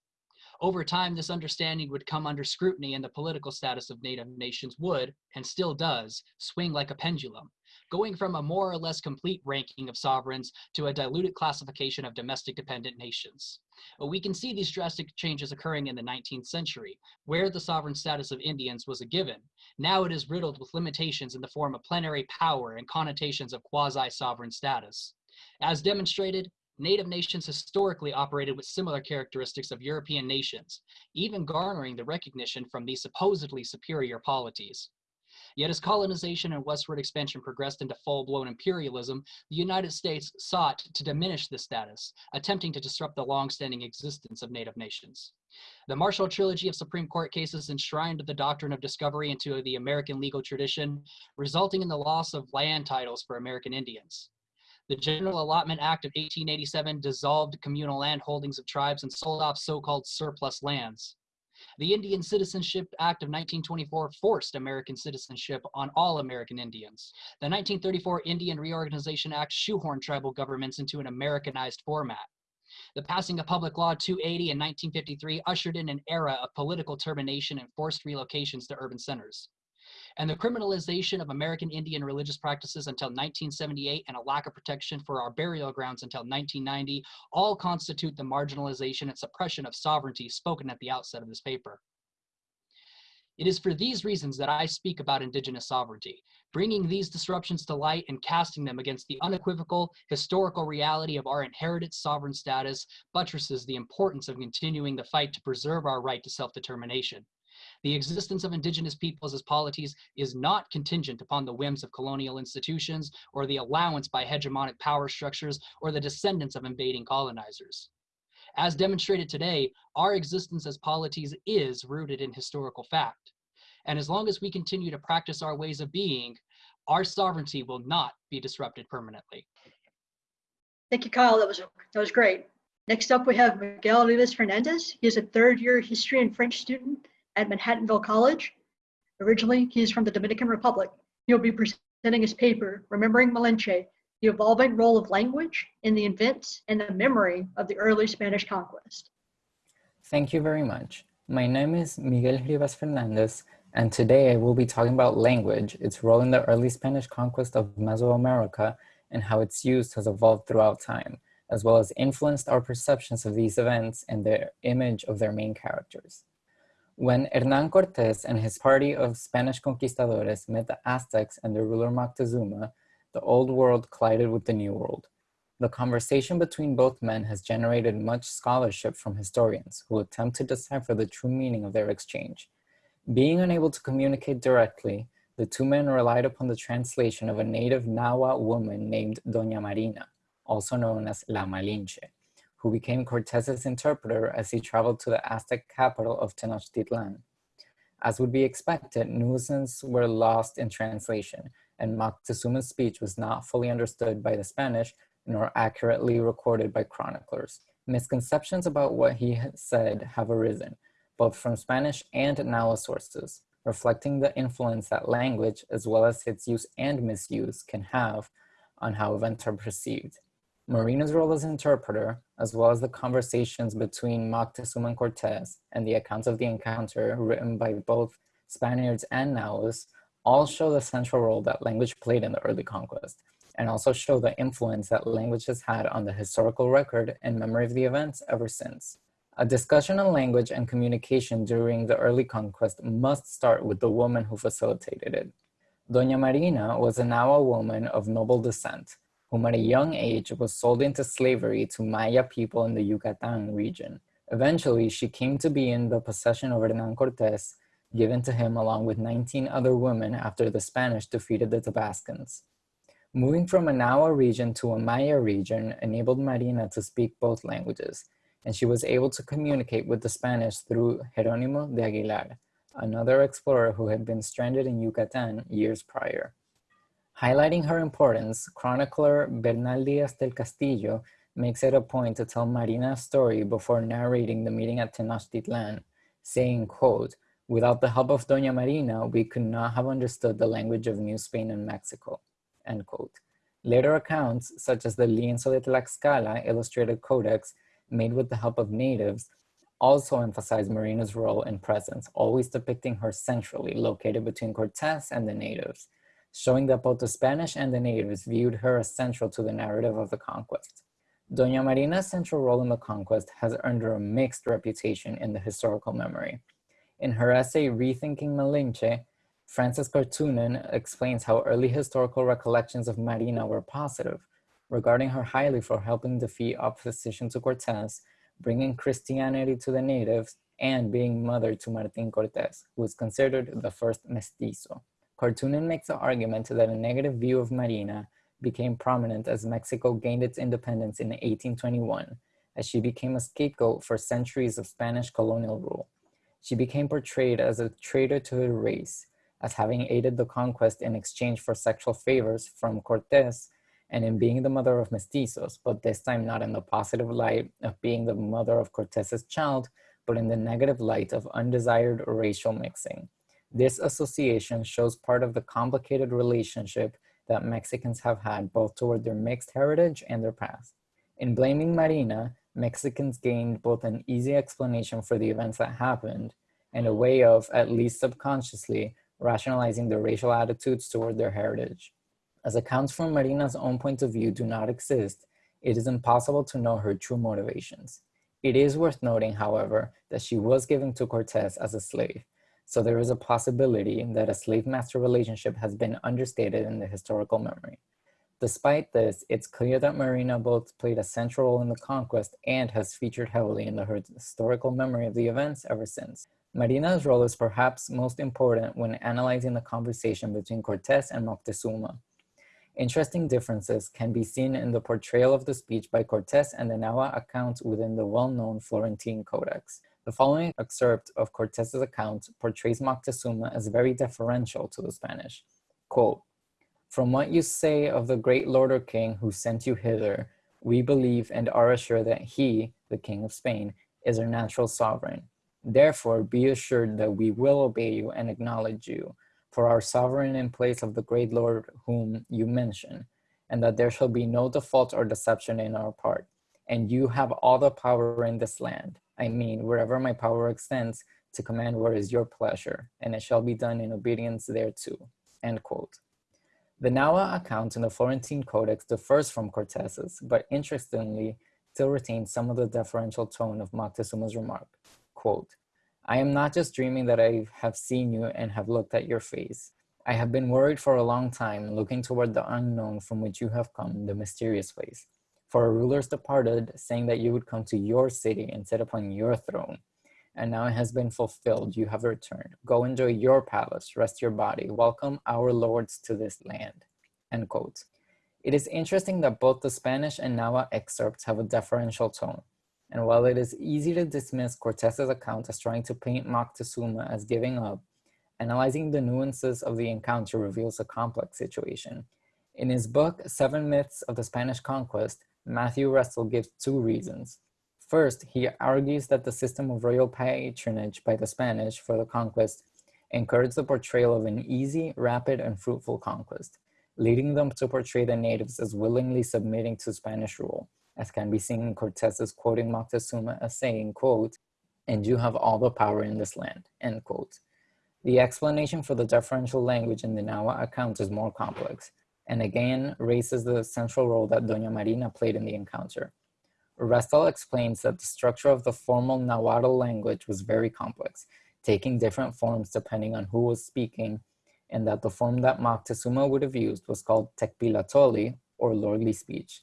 Over time, this understanding would come under scrutiny and the political status of Native nations would, and still does, swing like a pendulum, going from a more or less complete ranking of sovereigns to a diluted classification of domestic dependent nations. We can see these drastic changes occurring in the 19th century, where the sovereign status of Indians was a given. Now it is riddled with limitations in the form of plenary power and connotations of quasi-sovereign status. As demonstrated, Native nations historically operated with similar characteristics of European nations, even garnering the recognition from these supposedly superior polities. Yet as colonization and westward expansion progressed into full-blown imperialism, the United States sought to diminish this status, attempting to disrupt the long-standing existence of native nations. The Marshall Trilogy of Supreme Court cases enshrined the doctrine of discovery into the American legal tradition, resulting in the loss of land titles for American Indians. The General Allotment Act of 1887 dissolved communal land holdings of tribes and sold off so-called surplus lands. The Indian Citizenship Act of 1924 forced American citizenship on all American Indians. The 1934 Indian Reorganization Act shoehorned tribal governments into an Americanized format. The passing of Public Law 280 in 1953 ushered in an era of political termination and forced relocations to urban centers and the criminalization of American Indian religious practices until 1978 and a lack of protection for our burial grounds until 1990 all constitute the marginalization and suppression of sovereignty spoken at the outset of this paper. It is for these reasons that I speak about indigenous sovereignty, bringing these disruptions to light and casting them against the unequivocal historical reality of our inherited sovereign status buttresses the importance of continuing the fight to preserve our right to self-determination. The existence of indigenous peoples as polities is not contingent upon the whims of colonial institutions or the allowance by hegemonic power structures or the descendants of invading colonizers. As demonstrated today, our existence as polities is rooted in historical fact. And as long as we continue to practice our ways of being, our sovereignty will not be disrupted permanently. Thank you, Kyle. That was that was great. Next up, we have Miguel Rivas Fernandez. He is a third year history and French student at Manhattanville College. Originally, he is from the Dominican Republic. He'll be presenting his paper, Remembering Malinche, the evolving role of language in the events and the memory of the early Spanish conquest. Thank you very much. My name is Miguel Rivas Fernandez, and today I will be talking about language, its role in the early Spanish conquest of Mesoamerica, and how its use has evolved throughout time, as well as influenced our perceptions of these events and the image of their main characters. When Hernan Cortés and his party of Spanish conquistadores met the Aztecs and their ruler Moctezuma, the old world collided with the new world. The conversation between both men has generated much scholarship from historians who attempt to decipher the true meaning of their exchange. Being unable to communicate directly, the two men relied upon the translation of a native Nahua woman named Doña Marina, also known as La Malinche who became Cortez's interpreter as he traveled to the Aztec capital of Tenochtitlan. As would be expected, nuances were lost in translation, and Moctezuma's speech was not fully understood by the Spanish nor accurately recorded by chroniclers. Misconceptions about what he had said have arisen, both from Spanish and Nahua sources, reflecting the influence that language, as well as its use and misuse, can have on how events are perceived. Marina's role as interpreter, as well as the conversations between Moctezuma and Cortez and the accounts of the encounter written by both Spaniards and Nahuas, all show the central role that language played in the early conquest, and also show the influence that language has had on the historical record and memory of the events ever since. A discussion on language and communication during the early conquest must start with the woman who facilitated it. Doña Marina was a Nahua woman of noble descent, whom at a young age was sold into slavery to Maya people in the Yucatan region. Eventually, she came to be in the possession of Hernan Cortés, given to him along with 19 other women after the Spanish defeated the Tabascans. Moving from a Nahua region to a Maya region enabled Marina to speak both languages, and she was able to communicate with the Spanish through Jerónimo de Aguilar, another explorer who had been stranded in Yucatan years prior. Highlighting her importance, chronicler Bernal Diaz del Castillo makes it a point to tell Marina's story before narrating the meeting at Tenochtitlan, saying, quote, without the help of Doña Marina, we could not have understood the language of New Spain and Mexico, end quote. Later accounts, such as the Lienzo de Tlaxcala illustrated codex made with the help of natives, also emphasize Marina's role and presence, always depicting her centrally located between Cortes and the natives showing that both the Spanish and the natives viewed her as central to the narrative of the conquest. Doña Marina's central role in the conquest has earned her a mixed reputation in the historical memory. In her essay, Rethinking Malinche, Frances Karttunen explains how early historical recollections of Marina were positive, regarding her highly for helping defeat opposition to Cortes, bringing Christianity to the natives, and being mother to Martin Cortes, who is considered the first mestizo. Karttunen makes the argument that a negative view of Marina became prominent as Mexico gained its independence in 1821, as she became a scapegoat for centuries of Spanish colonial rule. She became portrayed as a traitor to her race, as having aided the conquest in exchange for sexual favors from Cortes and in being the mother of mestizos, but this time not in the positive light of being the mother of Cortes's child, but in the negative light of undesired racial mixing. This association shows part of the complicated relationship that Mexicans have had both toward their mixed heritage and their past. In blaming Marina, Mexicans gained both an easy explanation for the events that happened and a way of, at least subconsciously, rationalizing their racial attitudes toward their heritage. As accounts from Marina's own point of view do not exist, it is impossible to know her true motivations. It is worth noting, however, that she was given to Cortes as a slave, so there is a possibility that a slave-master relationship has been understated in the historical memory. Despite this, it's clear that Marina both played a central role in the conquest and has featured heavily in the historical memory of the events ever since. Marina's role is perhaps most important when analyzing the conversation between Cortes and Moctezuma. Interesting differences can be seen in the portrayal of the speech by Cortes and the Nahua accounts within the well-known Florentine Codex. The following excerpt of Cortes's account portrays Moctezuma as very deferential to the Spanish. Quote, from what you say of the great lord or king who sent you hither, we believe and are assured that he, the king of Spain, is our natural sovereign. Therefore, be assured that we will obey you and acknowledge you for our sovereign in place of the great lord whom you mention, and that there shall be no default or deception in our part. And you have all the power in this land I mean, wherever my power extends, to command what is your pleasure, and it shall be done in obedience thereto. End quote. The Nahua account in the Florentine Codex differs from Cortes's, but interestingly, still retains some of the deferential tone of Moctezuma's remark. Quote, I am not just dreaming that I have seen you and have looked at your face. I have been worried for a long time, looking toward the unknown from which you have come, the mysterious place. For rulers departed, saying that you would come to your city and sit upon your throne. And now it has been fulfilled, you have returned. Go enjoy your palace, rest your body, welcome our lords to this land. End quote. It is interesting that both the Spanish and Nahua excerpts have a deferential tone. And while it is easy to dismiss Cortes's account as trying to paint Moctezuma as giving up, analyzing the nuances of the encounter reveals a complex situation. In his book, Seven Myths of the Spanish Conquest, Matthew Restall gives two reasons. First, he argues that the system of royal patronage by the Spanish for the conquest encouraged the portrayal of an easy, rapid, and fruitful conquest, leading them to portray the natives as willingly submitting to Spanish rule, as can be seen in Cortes's quoting Moctezuma as saying, quote, and you have all the power in this land, end quote. The explanation for the deferential language in the Nahua account is more complex, and again raises the central role that Doña Marina played in the encounter. Restall explains that the structure of the formal Nahuatl language was very complex, taking different forms depending on who was speaking, and that the form that Moctezuma would have used was called Tekpilatoli, or lordly speech.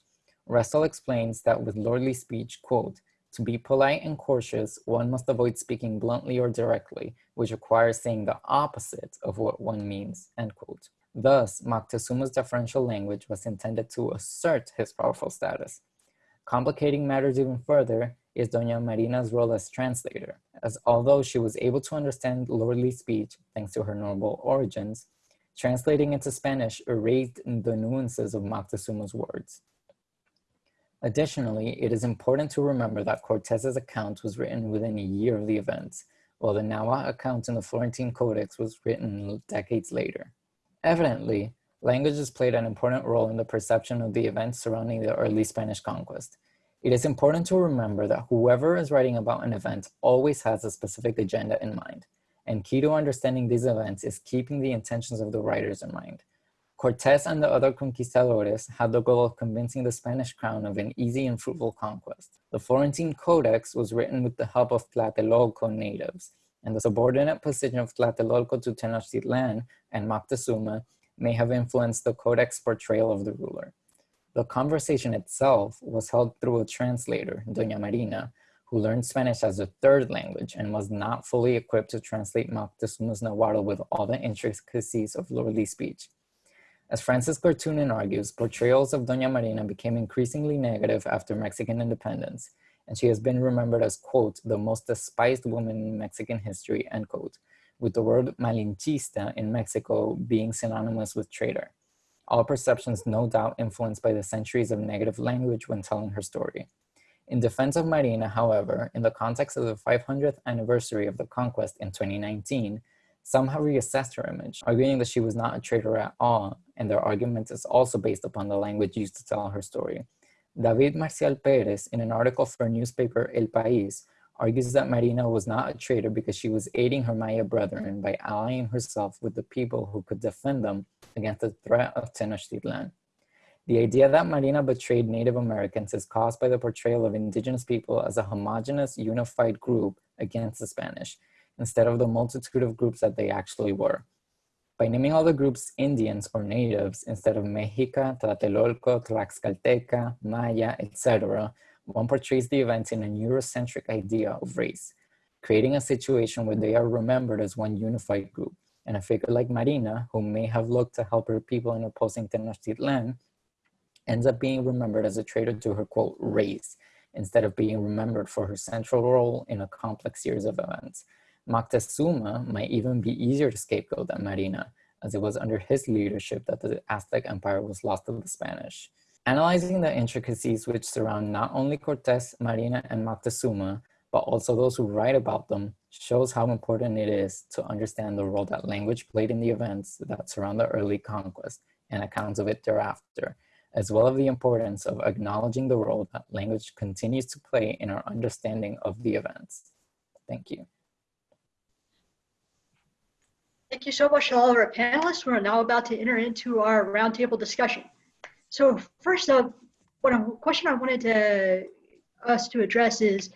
Restall explains that with lordly speech, quote, to be polite and courteous, one must avoid speaking bluntly or directly, which requires saying the opposite of what one means, end quote. Thus, Moctezuma's deferential language was intended to assert his powerful status. Complicating matters even further is Doña Marina's role as translator, as although she was able to understand lordly speech thanks to her noble origins, translating into Spanish erased the nuances of Moctezuma's words. Additionally, it is important to remember that Cortes's account was written within a year of the events, while the Nahua account in the Florentine Codex was written decades later. Evidently, languages played an important role in the perception of the events surrounding the early Spanish conquest. It is important to remember that whoever is writing about an event always has a specific agenda in mind, and key to understanding these events is keeping the intentions of the writers in mind. Cortes and the other conquistadores had the goal of convincing the Spanish crown of an easy and fruitful conquest. The Florentine Codex was written with the help of Tlatelolco natives, and the subordinate position of Tlatelolco to Tenochtitlan and Moctezuma may have influenced the codex portrayal of the ruler. The conversation itself was held through a translator, Doña Marina, who learned Spanish as a third language and was not fully equipped to translate Moctezuma's Nahuatl with all the intricacies of lordly speech. As Frances Karttunen argues, portrayals of Doña Marina became increasingly negative after Mexican independence, and she has been remembered as, quote, the most despised woman in Mexican history, end quote, with the word malinchista in Mexico being synonymous with traitor. All perceptions no doubt influenced by the centuries of negative language when telling her story. In defense of Marina, however, in the context of the 500th anniversary of the conquest in 2019, some have reassessed her image, arguing that she was not a traitor at all, and their argument is also based upon the language used to tell her story. David Marcial Perez, in an article for newspaper El País, argues that Marina was not a traitor because she was aiding her Maya brethren by allying herself with the people who could defend them against the threat of Tenochtitlan. The idea that Marina betrayed Native Americans is caused by the portrayal of indigenous people as a homogenous, unified group against the Spanish, instead of the multitude of groups that they actually were. By naming all the groups Indians or natives instead of Mexica, Tlatelolco, Tlaxcalteca, Maya, etc., one portrays the events in a Eurocentric idea of race, creating a situation where they are remembered as one unified group. And a figure like Marina, who may have looked to help her people in opposing Tenochtitlan, ends up being remembered as a traitor to her quote race instead of being remembered for her central role in a complex series of events. Moctezuma might even be easier to scapegoat than Marina, as it was under his leadership that the Aztec Empire was lost to the Spanish. Analyzing the intricacies which surround not only Cortes, Marina, and Moctezuma, but also those who write about them, shows how important it is to understand the role that language played in the events that surround the early conquest and accounts of it thereafter, as well as the importance of acknowledging the role that language continues to play in our understanding of the events. Thank you. Thank you so much to all of our panelists. We're now about to enter into our roundtable discussion. So first up, what a question I wanted to us to address is, a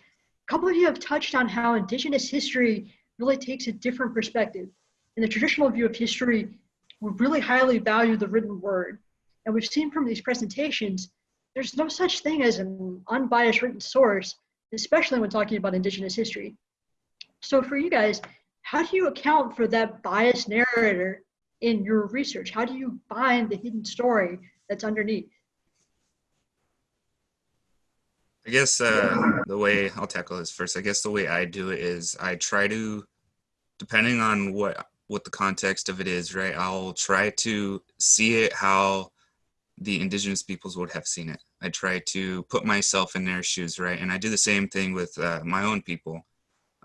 couple of you have touched on how indigenous history really takes a different perspective. In the traditional view of history, we really highly value the written word. And we've seen from these presentations, there's no such thing as an unbiased written source, especially when talking about indigenous history. So for you guys, how do you account for that biased narrator in your research? How do you find the hidden story that's underneath? I guess uh, the way I'll tackle this first, I guess the way I do it is I try to, depending on what what the context of it is, right? I'll try to see it how the indigenous peoples would have seen it. I try to put myself in their shoes, right? And I do the same thing with uh, my own people.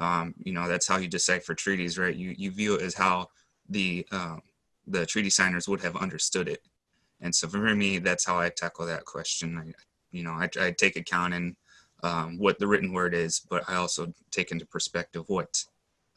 Um, you know, that's how you decipher treaties, right? You you view it as how the uh, the treaty signers would have understood it. And so for me, that's how I tackle that question. I, you know, I, I take account in um, what the written word is, but I also take into perspective what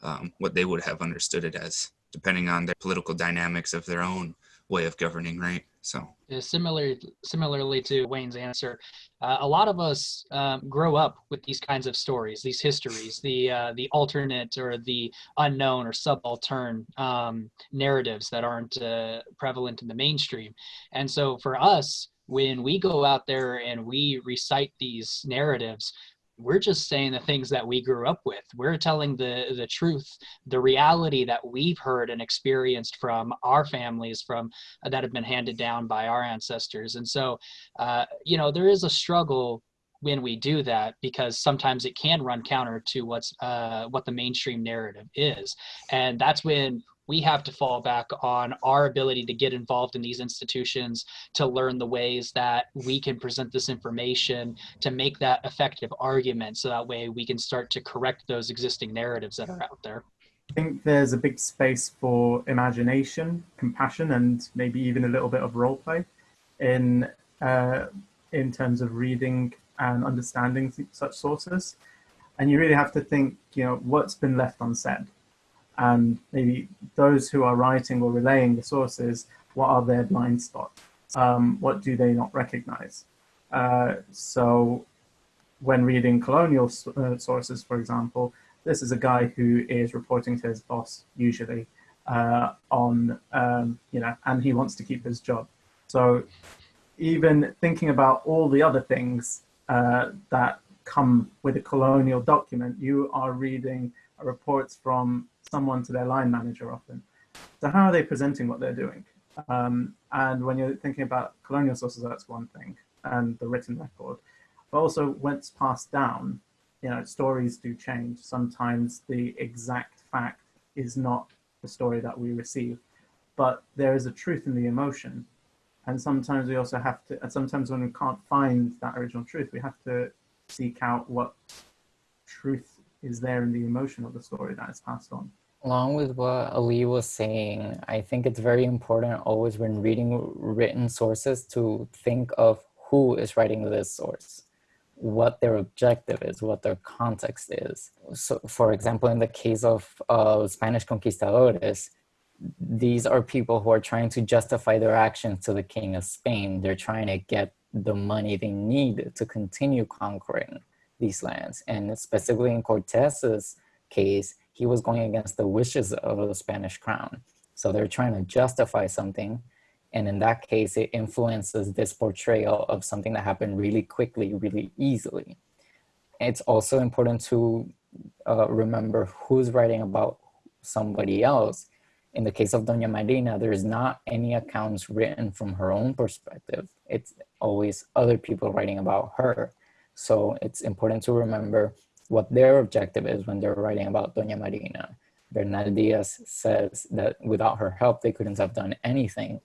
um, what they would have understood it as, depending on the political dynamics of their own way of governing, right? So. Similarly, similarly to Wayne's answer, uh, a lot of us um, grow up with these kinds of stories, these histories, the uh, the alternate or the unknown or subaltern um, narratives that aren't uh, prevalent in the mainstream, and so for us, when we go out there and we recite these narratives, we're just saying the things that we grew up with. We're telling the the truth the reality that we've heard and experienced from our families from uh, that have been handed down by our ancestors. And so uh, you know there is a struggle when we do that because sometimes it can run counter to what's uh, what the mainstream narrative is. And that's when we have to fall back on our ability to get involved in these institutions to learn the ways that we can present this information to make that effective argument so that way we can start to correct those existing narratives that are out there I think there's a big space for imagination, compassion, and maybe even a little bit of role play in uh, in terms of reading and understanding such sources. And you really have to think, you know, what's been left unsaid and maybe those who are writing or relaying the sources, what are their blind spots? Um, what do they not recognize? Uh, so when reading colonial uh, sources, for example, this is a guy who is reporting to his boss usually uh, on, um, you know, and he wants to keep his job. So even thinking about all the other things uh, that come with a colonial document, you are reading reports from someone to their line manager often. So how are they presenting what they're doing? Um, and when you're thinking about colonial sources, that's one thing, and the written record. But also once passed down, you know, stories do change. Sometimes the exact fact is not the story that we receive, but there is a truth in the emotion. And sometimes we also have to, and sometimes when we can't find that original truth, we have to seek out what truth is there in the emotion of the story that is passed on. Along with what Ali was saying, I think it's very important always when reading written sources to think of who is writing this source, what their objective is, what their context is. So for example, in the case of uh, Spanish conquistadores, these are people who are trying to justify their actions to the king of Spain. They're trying to get the money they need to continue conquering these lands. And specifically in Cortez's case, he was going against the wishes of the Spanish crown. So they're trying to justify something. And in that case, it influences this portrayal of something that happened really quickly, really easily. It's also important to uh, remember who's writing about somebody else. In the case of Doña Marina, there's not any accounts written from her own perspective. It's always other people writing about her. So it's important to remember what their objective is when they're writing about Doña Marina. Bernal Diaz says that without her help, they couldn't have done anything.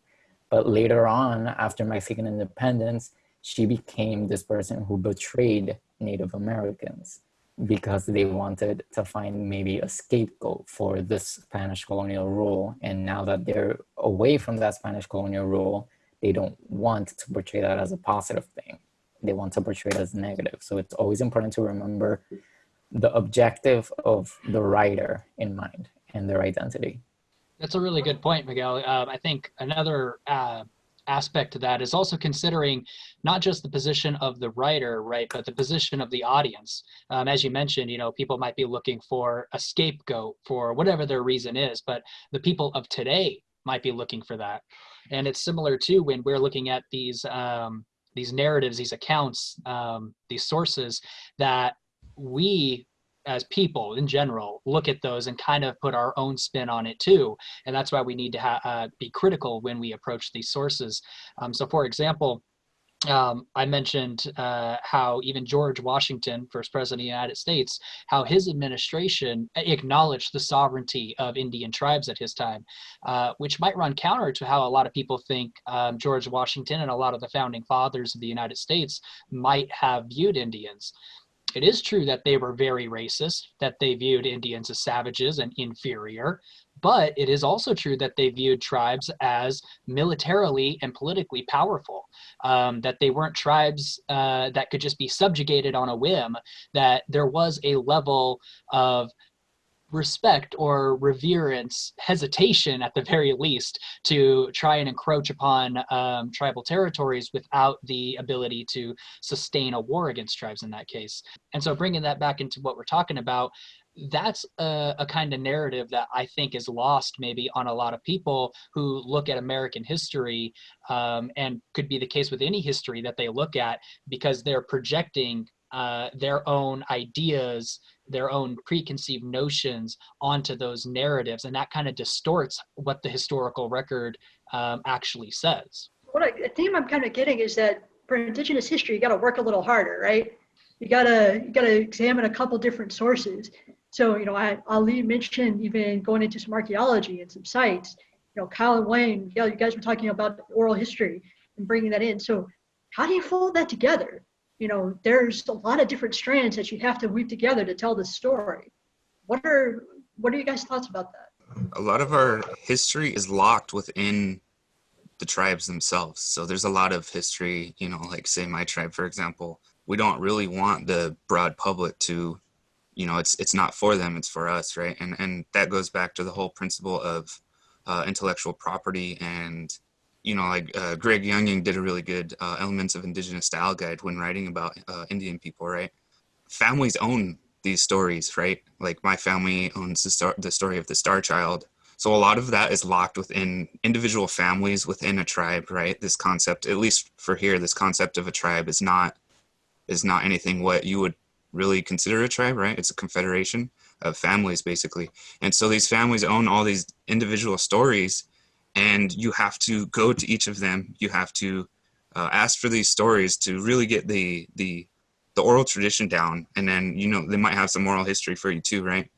But later on, after Mexican independence, she became this person who betrayed Native Americans because they wanted to find maybe a scapegoat for this Spanish colonial rule. And now that they're away from that Spanish colonial rule, they don't want to portray that as a positive thing they want to portray it as negative. So it's always important to remember the objective of the writer in mind and their identity. That's a really good point, Miguel. Um, I think another uh, aspect to that is also considering not just the position of the writer, right, but the position of the audience. Um, as you mentioned, you know, people might be looking for a scapegoat for whatever their reason is, but the people of today might be looking for that. And it's similar to when we're looking at these um, these narratives, these accounts, um, these sources that we as people in general look at those and kind of put our own spin on it too. And that's why we need to uh, be critical when we approach these sources. Um, so for example um, I mentioned uh, how even George Washington, first president of the United States, how his administration acknowledged the sovereignty of Indian tribes at his time, uh, which might run counter to how a lot of people think um, George Washington and a lot of the founding fathers of the United States might have viewed Indians. It is true that they were very racist, that they viewed Indians as savages and inferior, but it is also true that they viewed tribes as militarily and politically powerful, um, that they weren't tribes uh, that could just be subjugated on a whim, that there was a level of respect or reverence, hesitation at the very least, to try and encroach upon um, tribal territories without the ability to sustain a war against tribes in that case. And so bringing that back into what we're talking about, that's a, a, kind of narrative that I think is lost maybe on a lot of people who look at American history um, and could be the case with any history that they look at because they're projecting uh, their own ideas, their own preconceived notions onto those narratives. And that kind of distorts what the historical record um, actually says. What I, theme I'm kind of getting is that for Indigenous history, you got to work a little harder, right? You gotta you gotta examine a couple different sources. So, you know, I, Ali mentioned even going into some archaeology and some sites. You know, Kyle and Wayne, you, know, you guys were talking about oral history and bringing that in. So, how do you fold that together? You know, there's a lot of different strands that you have to weave together to tell the story. What are what are you guys' thoughts about that? A lot of our history is locked within the tribes themselves. So there's a lot of history, you know, like say my tribe, for example, we don't really want the broad public to you know it's it's not for them it's for us right? And and that goes back to the whole principle of uh, intellectual property and you know like uh, greg younging did a really good uh, elements of indigenous style guide when writing about uh, indian people right? Families own these stories right? Like my family owns the, star- the story of the star child. So a lot of that is locked within individual families within a tribe, right? This concept, at least for here, this concept of a tribe is not is not anything what you would really consider a tribe, right? It's a confederation of families basically. And so these families own all these individual stories and you have to go to each of them. You have to uh, ask for these stories to really get the the the oral tradition down and then you know they might have some oral history for you too right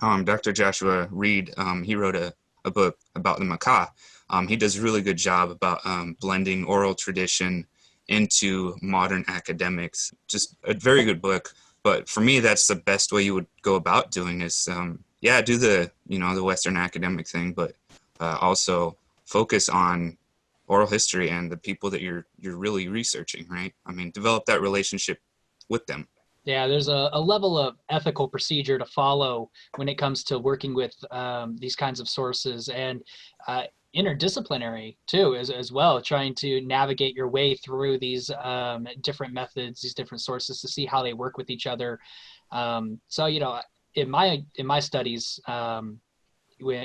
um, dr joshua reid um, he wrote a, a book about the Makah. Um, he does a really good job about um, blending oral tradition into modern academics. Just a very good book but for me that's the best way you would go about doing this um, yeah do the you know the western academic thing but uh, also focus on oral history and the people that you're you're really researching right? I mean develop that relationship with them. Yeah there's a, a level of ethical procedure to follow when it comes to working with um, these kinds of sources. And uh, interdisciplinary too as, as well trying to navigate your way through these um, different methods these different sources to see how they work with each other um, so you know in my in my studies um,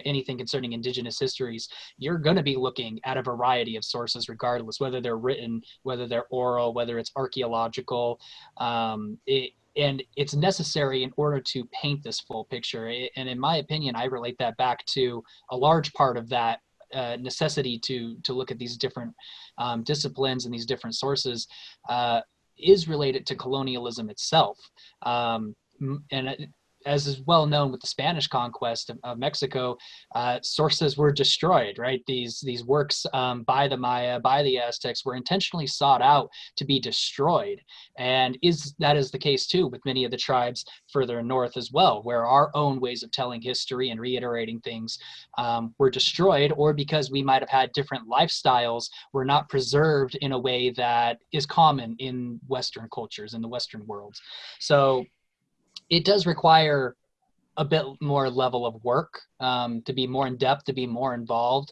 anything concerning indigenous histories, you're going to be looking at a variety of sources, regardless whether they're written, whether they're oral, whether it's archaeological. Um, it, and it's necessary in order to paint this full picture. And in my opinion, I relate that back to a large part of that uh, necessity to to look at these different um, disciplines and these different sources uh, is related to colonialism itself. Um, and as is well known with the Spanish conquest of, of Mexico, uh, sources were destroyed. Right, these these works um, by the Maya, by the Aztecs, were intentionally sought out to be destroyed, and is that is the case too with many of the tribes further north as well, where our own ways of telling history and reiterating things um, were destroyed, or because we might have had different lifestyles, were not preserved in a way that is common in Western cultures in the Western worlds. So it does require a bit more level of work um, to be more in depth, to be more involved.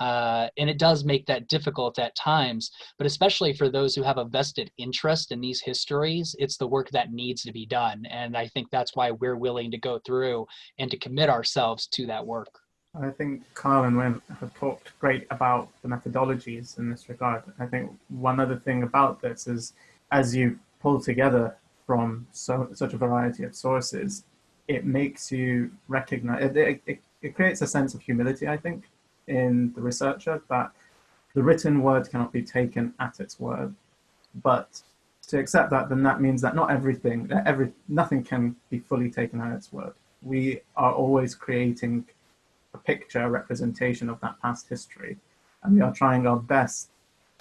Uh, and it does make that difficult at times, but especially for those who have a vested interest in these histories, it's the work that needs to be done. And I think that's why we're willing to go through and to commit ourselves to that work. I think Kyle and Wayne have talked great about the methodologies in this regard. I think one other thing about this is as you pull together from so, such a variety of sources, it makes you recognize, it, it, it creates a sense of humility, I think, in the researcher that the written word cannot be taken at its word. But to accept that, then that means that not everything, every, nothing can be fully taken at its word. We are always creating a picture, a representation of that past history, and we are trying our best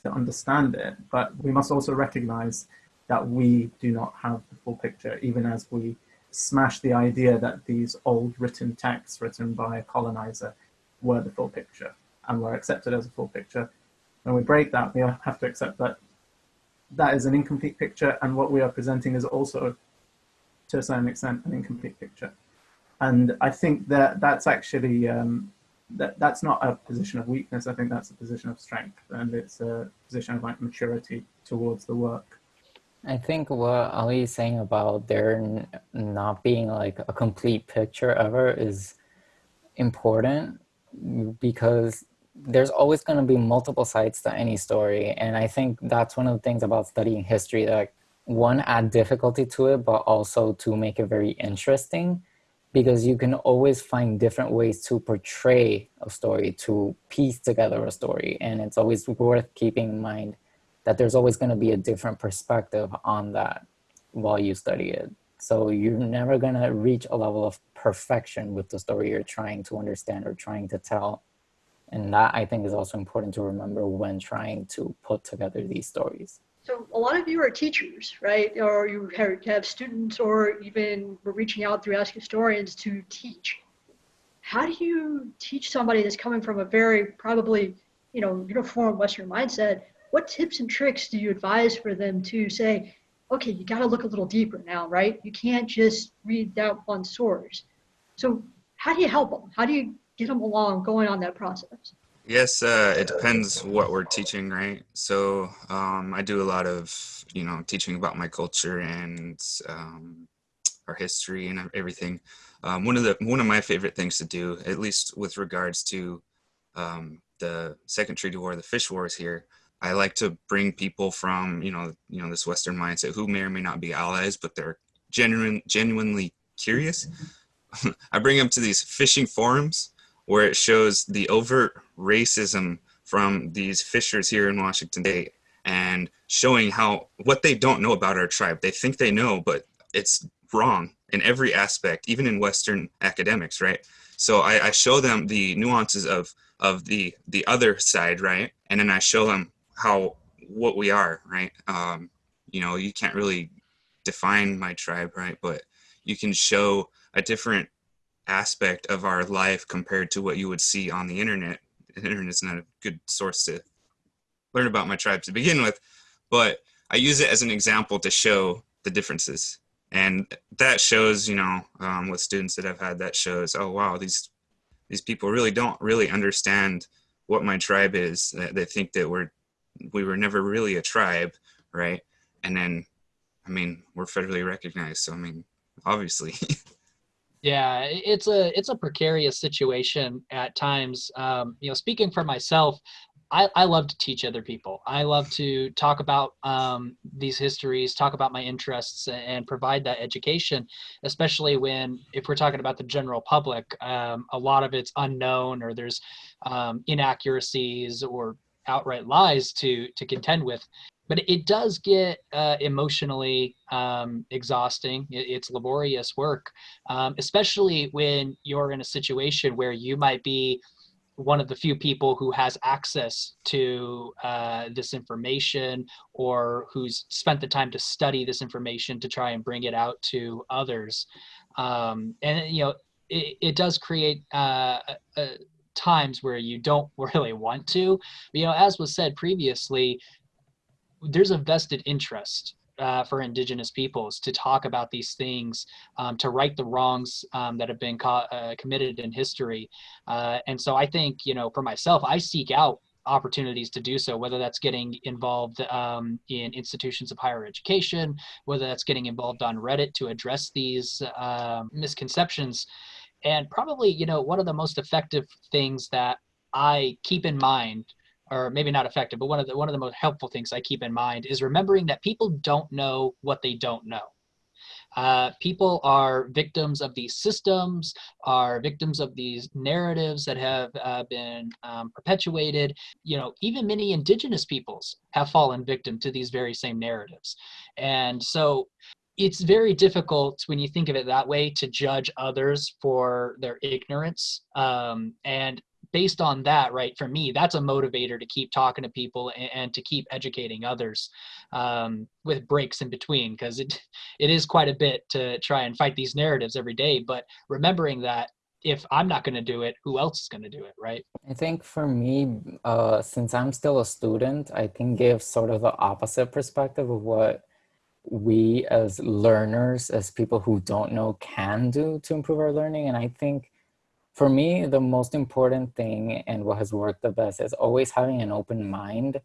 to understand it, but we must also recognize that we do not have the full picture, even as we smash the idea that these old written texts written by a colonizer were the full picture and were accepted as a full picture. When we break that, we have to accept that that is an incomplete picture and what we are presenting is also, to a certain extent, an incomplete picture. And I think that that's actually, um, that, that's not a position of weakness, I think that's a position of strength and it's a position of like maturity towards the work. I think what Ali is saying about there not being like a complete picture ever is important because there's always going to be multiple sides to any story. And I think that's one of the things about studying history that one, add difficulty to it, but also to make it very interesting because you can always find different ways to portray a story, to piece together a story. And it's always worth keeping in mind that there's always going to be a different perspective on that while you study it. So you're never going to reach a level of perfection with the story you're trying to understand or trying to tell. And that I think is also important to remember when trying to put together these stories. So a lot of you are teachers, right? Or you have students or even we're reaching out through Ask Historians to teach. How do you teach somebody that's coming from a very probably, you know, uniform Western mindset what tips and tricks do you advise for them to say, okay, you got to look a little deeper now, right? You can't just read that one source. So how do you help them? How do you get them along going on that process? Yes, uh, it depends what we're teaching, right? So um, I do a lot of, you know, teaching about my culture and um, our history and everything. Um, one of the one of my favorite things to do, at least with regards to um, the Second Treaty War, the Fish Wars here, I like to bring people from you know you know this Western mindset who may or may not be allies, but they're genuine genuinely curious. I bring them to these fishing forums where it shows the overt racism from these fishers here in Washington State and showing how what they don't know about our tribe. They think they know, but it's wrong in every aspect, even in Western academics, right? So I, I show them the nuances of of the the other side, right? And then I show them how what we are, right? Um, you know, you can't really define my tribe, right? But you can show a different aspect of our life compared to what you would see on the internet. The internet's not a good source to learn about my tribe to begin with, but I use it as an example to show the differences. And that shows, you know, um, with students that I've had, that shows, oh wow, these these people really don't really understand what my tribe is. They think that we're we were never really a tribe, right? And then, I mean, we're federally recognized, so I mean, obviously. yeah, it's a it's a precarious situation at times. Um, you know, speaking for myself, I, I love to teach other people. I love to talk about um, these histories, talk about my interests, and provide that education, especially when, if we're talking about the general public, um, a lot of it's unknown or there's um, inaccuracies or outright lies to to contend with. But it does get uh, emotionally um, exhausting. It's laborious work, um, especially when you're in a situation where you might be one of the few people who has access to uh, this information or who's spent the time to study this information to try and bring it out to others. Um, and, you know, it, it does create uh, a, times where you don't really want to. You know, as was said previously, there's a vested interest uh, for indigenous peoples to talk about these things, um, to right the wrongs um, that have been uh, committed in history. Uh, and so I think, you know, for myself, I seek out opportunities to do so, whether that's getting involved um, in institutions of higher education, whether that's getting involved on Reddit to address these uh, misconceptions. And probably, you know, one of the most effective things that I keep in mind or maybe not effective, but one of the one of the most helpful things I keep in mind is remembering that people don't know what they don't know. Uh, people are victims of these systems, are victims of these narratives that have uh, been um, perpetuated. You know, even many indigenous peoples have fallen victim to these very same narratives. And so it's very difficult when you think of it that way to judge others for their ignorance. Um, and based on that, right, for me, that's a motivator to keep talking to people and, and to keep educating others um, with breaks in between, because it it is quite a bit to try and fight these narratives every day. But remembering that if I'm not going to do it, who else is going to do it, right? I think for me, uh, since I'm still a student, I can give sort of the opposite perspective of what we as learners, as people who don't know, can do to improve our learning. And I think for me, the most important thing and what has worked the best is always having an open mind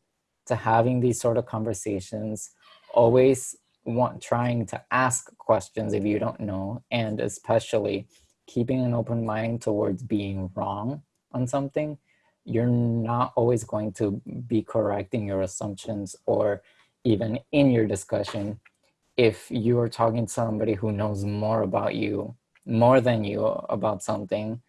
to having these sort of conversations, always want trying to ask questions if you don't know, and especially keeping an open mind towards being wrong on something. You're not always going to be correct in your assumptions or even in your discussion if you are talking to somebody who knows more about you, more than you about something,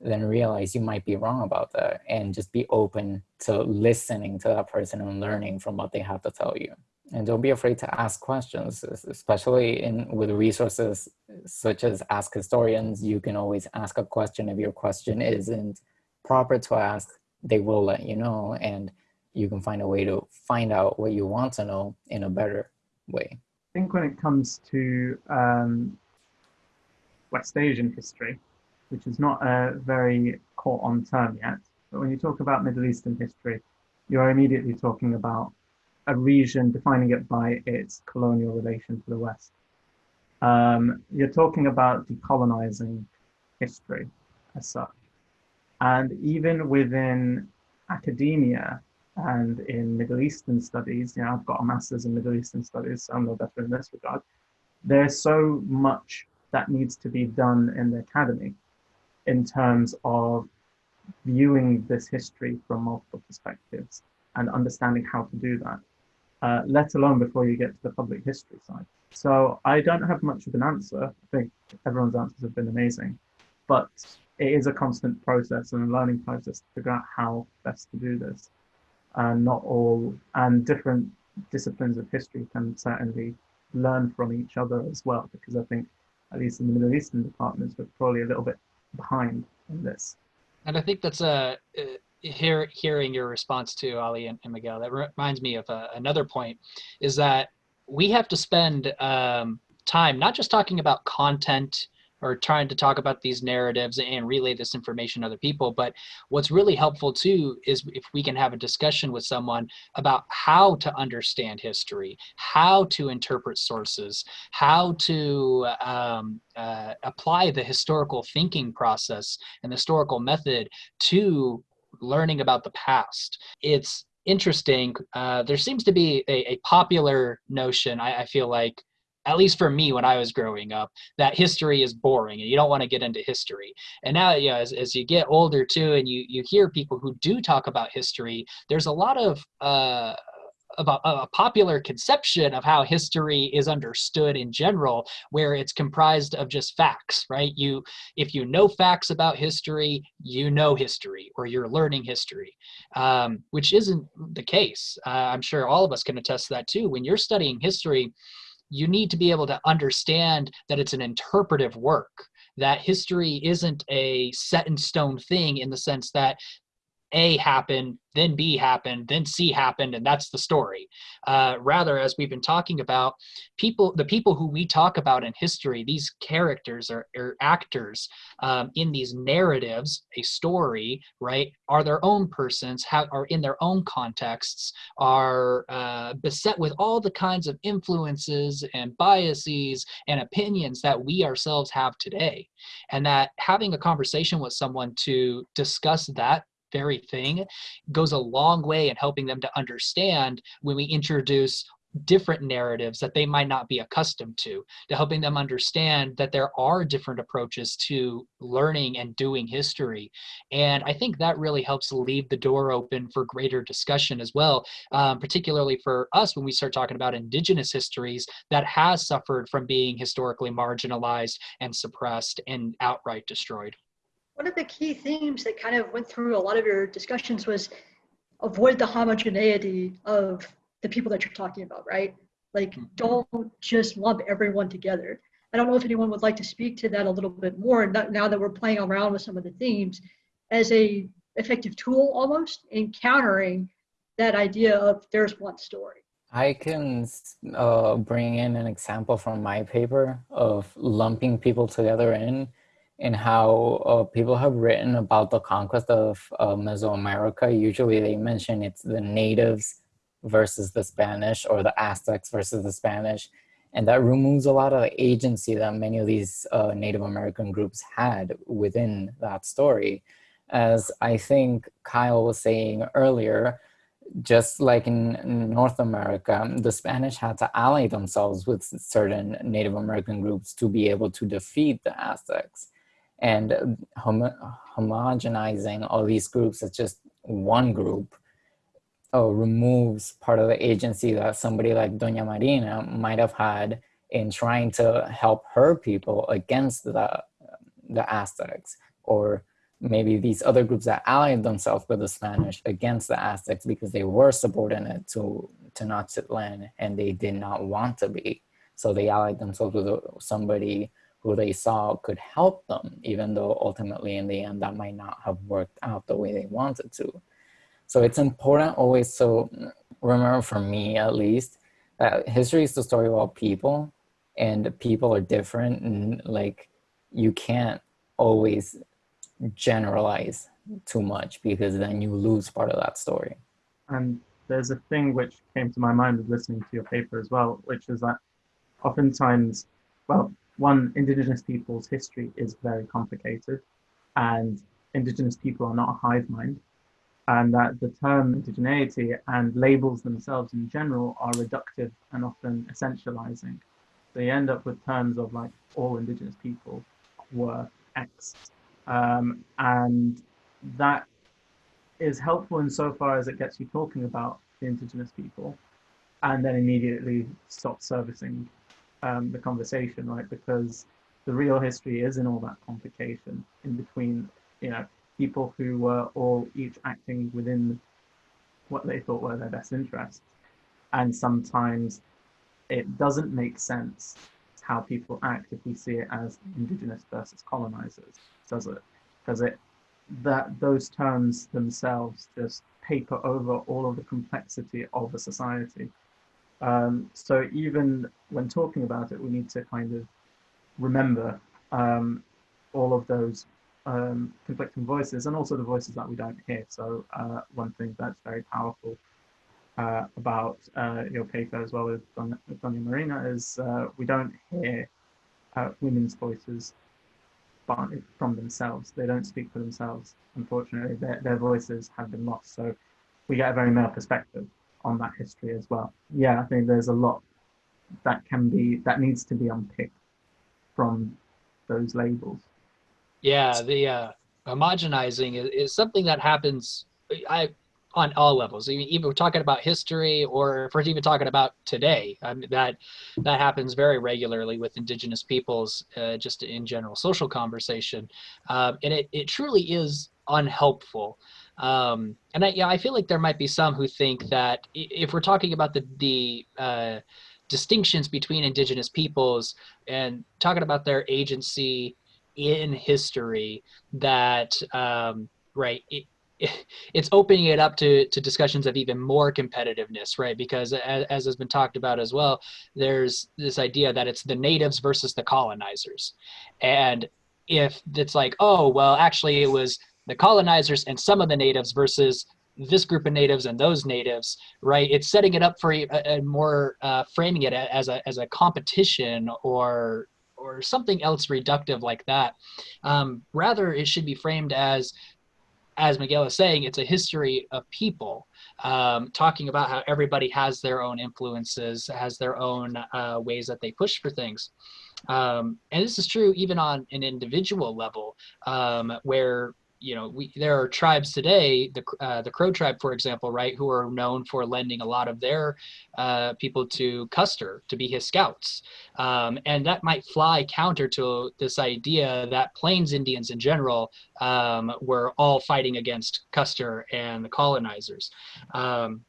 then realize you might be wrong about that and just be open to listening to that person and learning from what they have to tell you. And don't be afraid to ask questions, especially in with resources such as Ask Historians. You can always ask a question. If your question isn't proper to ask, they will let you know and you can find a way to find out what you want to know in a better way. I think when it comes to um, West Asian history, which is not a very caught on term yet. But when you talk about Middle Eastern history, you're immediately talking about a region defining it by its colonial relation to the West. Um, you're talking about decolonizing history as such. And even within academia and in Middle Eastern studies, you know, I've got a master's in Middle Eastern studies, so I'm no better in this regard. There's so much that needs to be done in the academy in terms of viewing this history from multiple perspectives and understanding how to do that, uh, let alone before you get to the public history side. So I don't have much of an answer. I think everyone's answers have been amazing, but it is a constant process and a learning process to figure out how best to do this. And not all, and different disciplines of history can certainly learn from each other as well, because I think, at least in the Middle Eastern departments, we're probably a little bit behind in this. And I think that's a uh, hear, hearing your response to Ali and, and Miguel. That reminds me of uh, another point, is that we have to spend um, time not just talking about content or trying to talk about these narratives and relay this information to other people. But what's really helpful too is if we can have a discussion with someone about how to understand history, how to interpret sources, how to um, uh, apply the historical thinking process and the historical method to learning about the past. It's interesting. Uh, there seems to be a, a popular notion, I, I feel like, at least for me when I was growing up, that history is boring and you don't want to get into history. And now, you know, as, as you get older too, and you, you hear people who do talk about history, there's a lot of, uh, about a popular conception of how history is understood in general where it's comprised of just facts right? You if you know facts about history you know history or you're learning history um, which isn't the case. Uh, i'm sure all of us can attest to that too. When you're studying history you need to be able to understand that it's an interpretive work that history isn't a set in stone thing in the sense that a happened, then B happened, then C happened, and that's the story. Uh, rather, as we've been talking about, people, the people who we talk about in history, these characters or, or actors um, in these narratives, a story, right, are their own persons, have, are in their own contexts, are uh, beset with all the kinds of influences and biases and opinions that we ourselves have today. And that having a conversation with someone to discuss that very thing goes a long way in helping them to understand when we introduce different narratives that they might not be accustomed to, to helping them understand that there are different approaches to learning and doing history. And I think that really helps leave the door open for greater discussion as well, um, particularly for us when we start talking about indigenous histories that has suffered from being historically marginalized and suppressed and outright destroyed one of the key themes that kind of went through a lot of your discussions was avoid the homogeneity of the people that you're talking about, right? Like, mm-hmm. don't just lump everyone together. I don't know if anyone would like to speak to that a little bit more now that we're playing around with some of the themes as a effective tool almost in countering that idea of there's one story. I can uh, bring in an example from my paper of lumping people together in in how uh, people have written about the conquest of uh, Mesoamerica. Usually they mention it's the natives versus the Spanish or the Aztecs versus the Spanish. And that removes a lot of agency that many of these uh, Native American groups had within that story. As I think Kyle was saying earlier, just like in North America, the Spanish had to ally themselves with certain Native American groups to be able to defeat the Aztecs and hom homogenizing all these groups as just one group oh, removes part of the agency that somebody like Doña Marina might have had in trying to help her people against the, the Aztecs or maybe these other groups that allied themselves with the Spanish against the Aztecs because they were subordinate to to Tenochtitlan and they did not want to be. So they allied themselves with somebody who they saw could help them, even though ultimately in the end that might not have worked out the way they wanted to. So it's important always to remember for me at least, that history is the story about people and people are different and like you can't always generalize too much because then you lose part of that story. And there's a thing which came to my mind with listening to your paper as well, which is that oftentimes, well, one, indigenous people's history is very complicated and indigenous people are not a hive mind and that the term indigeneity and labels themselves in general are reductive and often essentializing. You end up with terms of like all indigenous people were X. Um, and that is helpful insofar as it gets you talking about the indigenous people and then immediately stop servicing um, the conversation, right? Because the real history is in all that complication in between, you know, people who were all each acting within what they thought were their best interests. And sometimes it doesn't make sense how people act if we see it as indigenous versus colonizers, does it? Because it that those terms themselves just paper over all of the complexity of a society. Um, so even when talking about it, we need to kind of remember um, all of those um, conflicting voices and also the voices that we don't hear. So uh, one thing that's very powerful uh, about uh, your paper as well with Doña Marina is uh, we don't hear uh, women's voices from themselves. They don't speak for themselves. Unfortunately, their, their voices have been lost. So we get a very male perspective on that history as well. Yeah, I think there's a lot that can be, that needs to be unpicked from those labels. Yeah, the uh, homogenizing is, is something that happens. I on all levels. Mean, even we're talking about history, or if we're even talking about today, I mean, that that happens very regularly with Indigenous peoples, uh, just in general social conversation, um, and it it truly is unhelpful. Um, and I, yeah, I feel like there might be some who think that if we're talking about the the uh, distinctions between Indigenous peoples and talking about their agency in history, that um, right. It, it's opening it up to, to discussions of even more competitiveness, right? Because as, as, has been talked about as well, there's this idea that it's the natives versus the colonizers. And if it's like, oh, well, actually it was the colonizers and some of the natives versus this group of natives and those natives, right? It's setting it up for a, a more uh, framing it as a, as a competition or or something else reductive like that. Um, rather, it should be framed as as Miguel is saying, it's a history of people um, talking about how everybody has their own influences, has their own uh, ways that they push for things. Um, and this is true even on an individual level, um, where you know, we there are tribes today, the uh, the Crow tribe, for example, right, who are known for lending a lot of their uh, people to Custer to be his scouts, um, and that might fly counter to this idea that Plains Indians in general um, were all fighting against Custer and the colonizers. Um,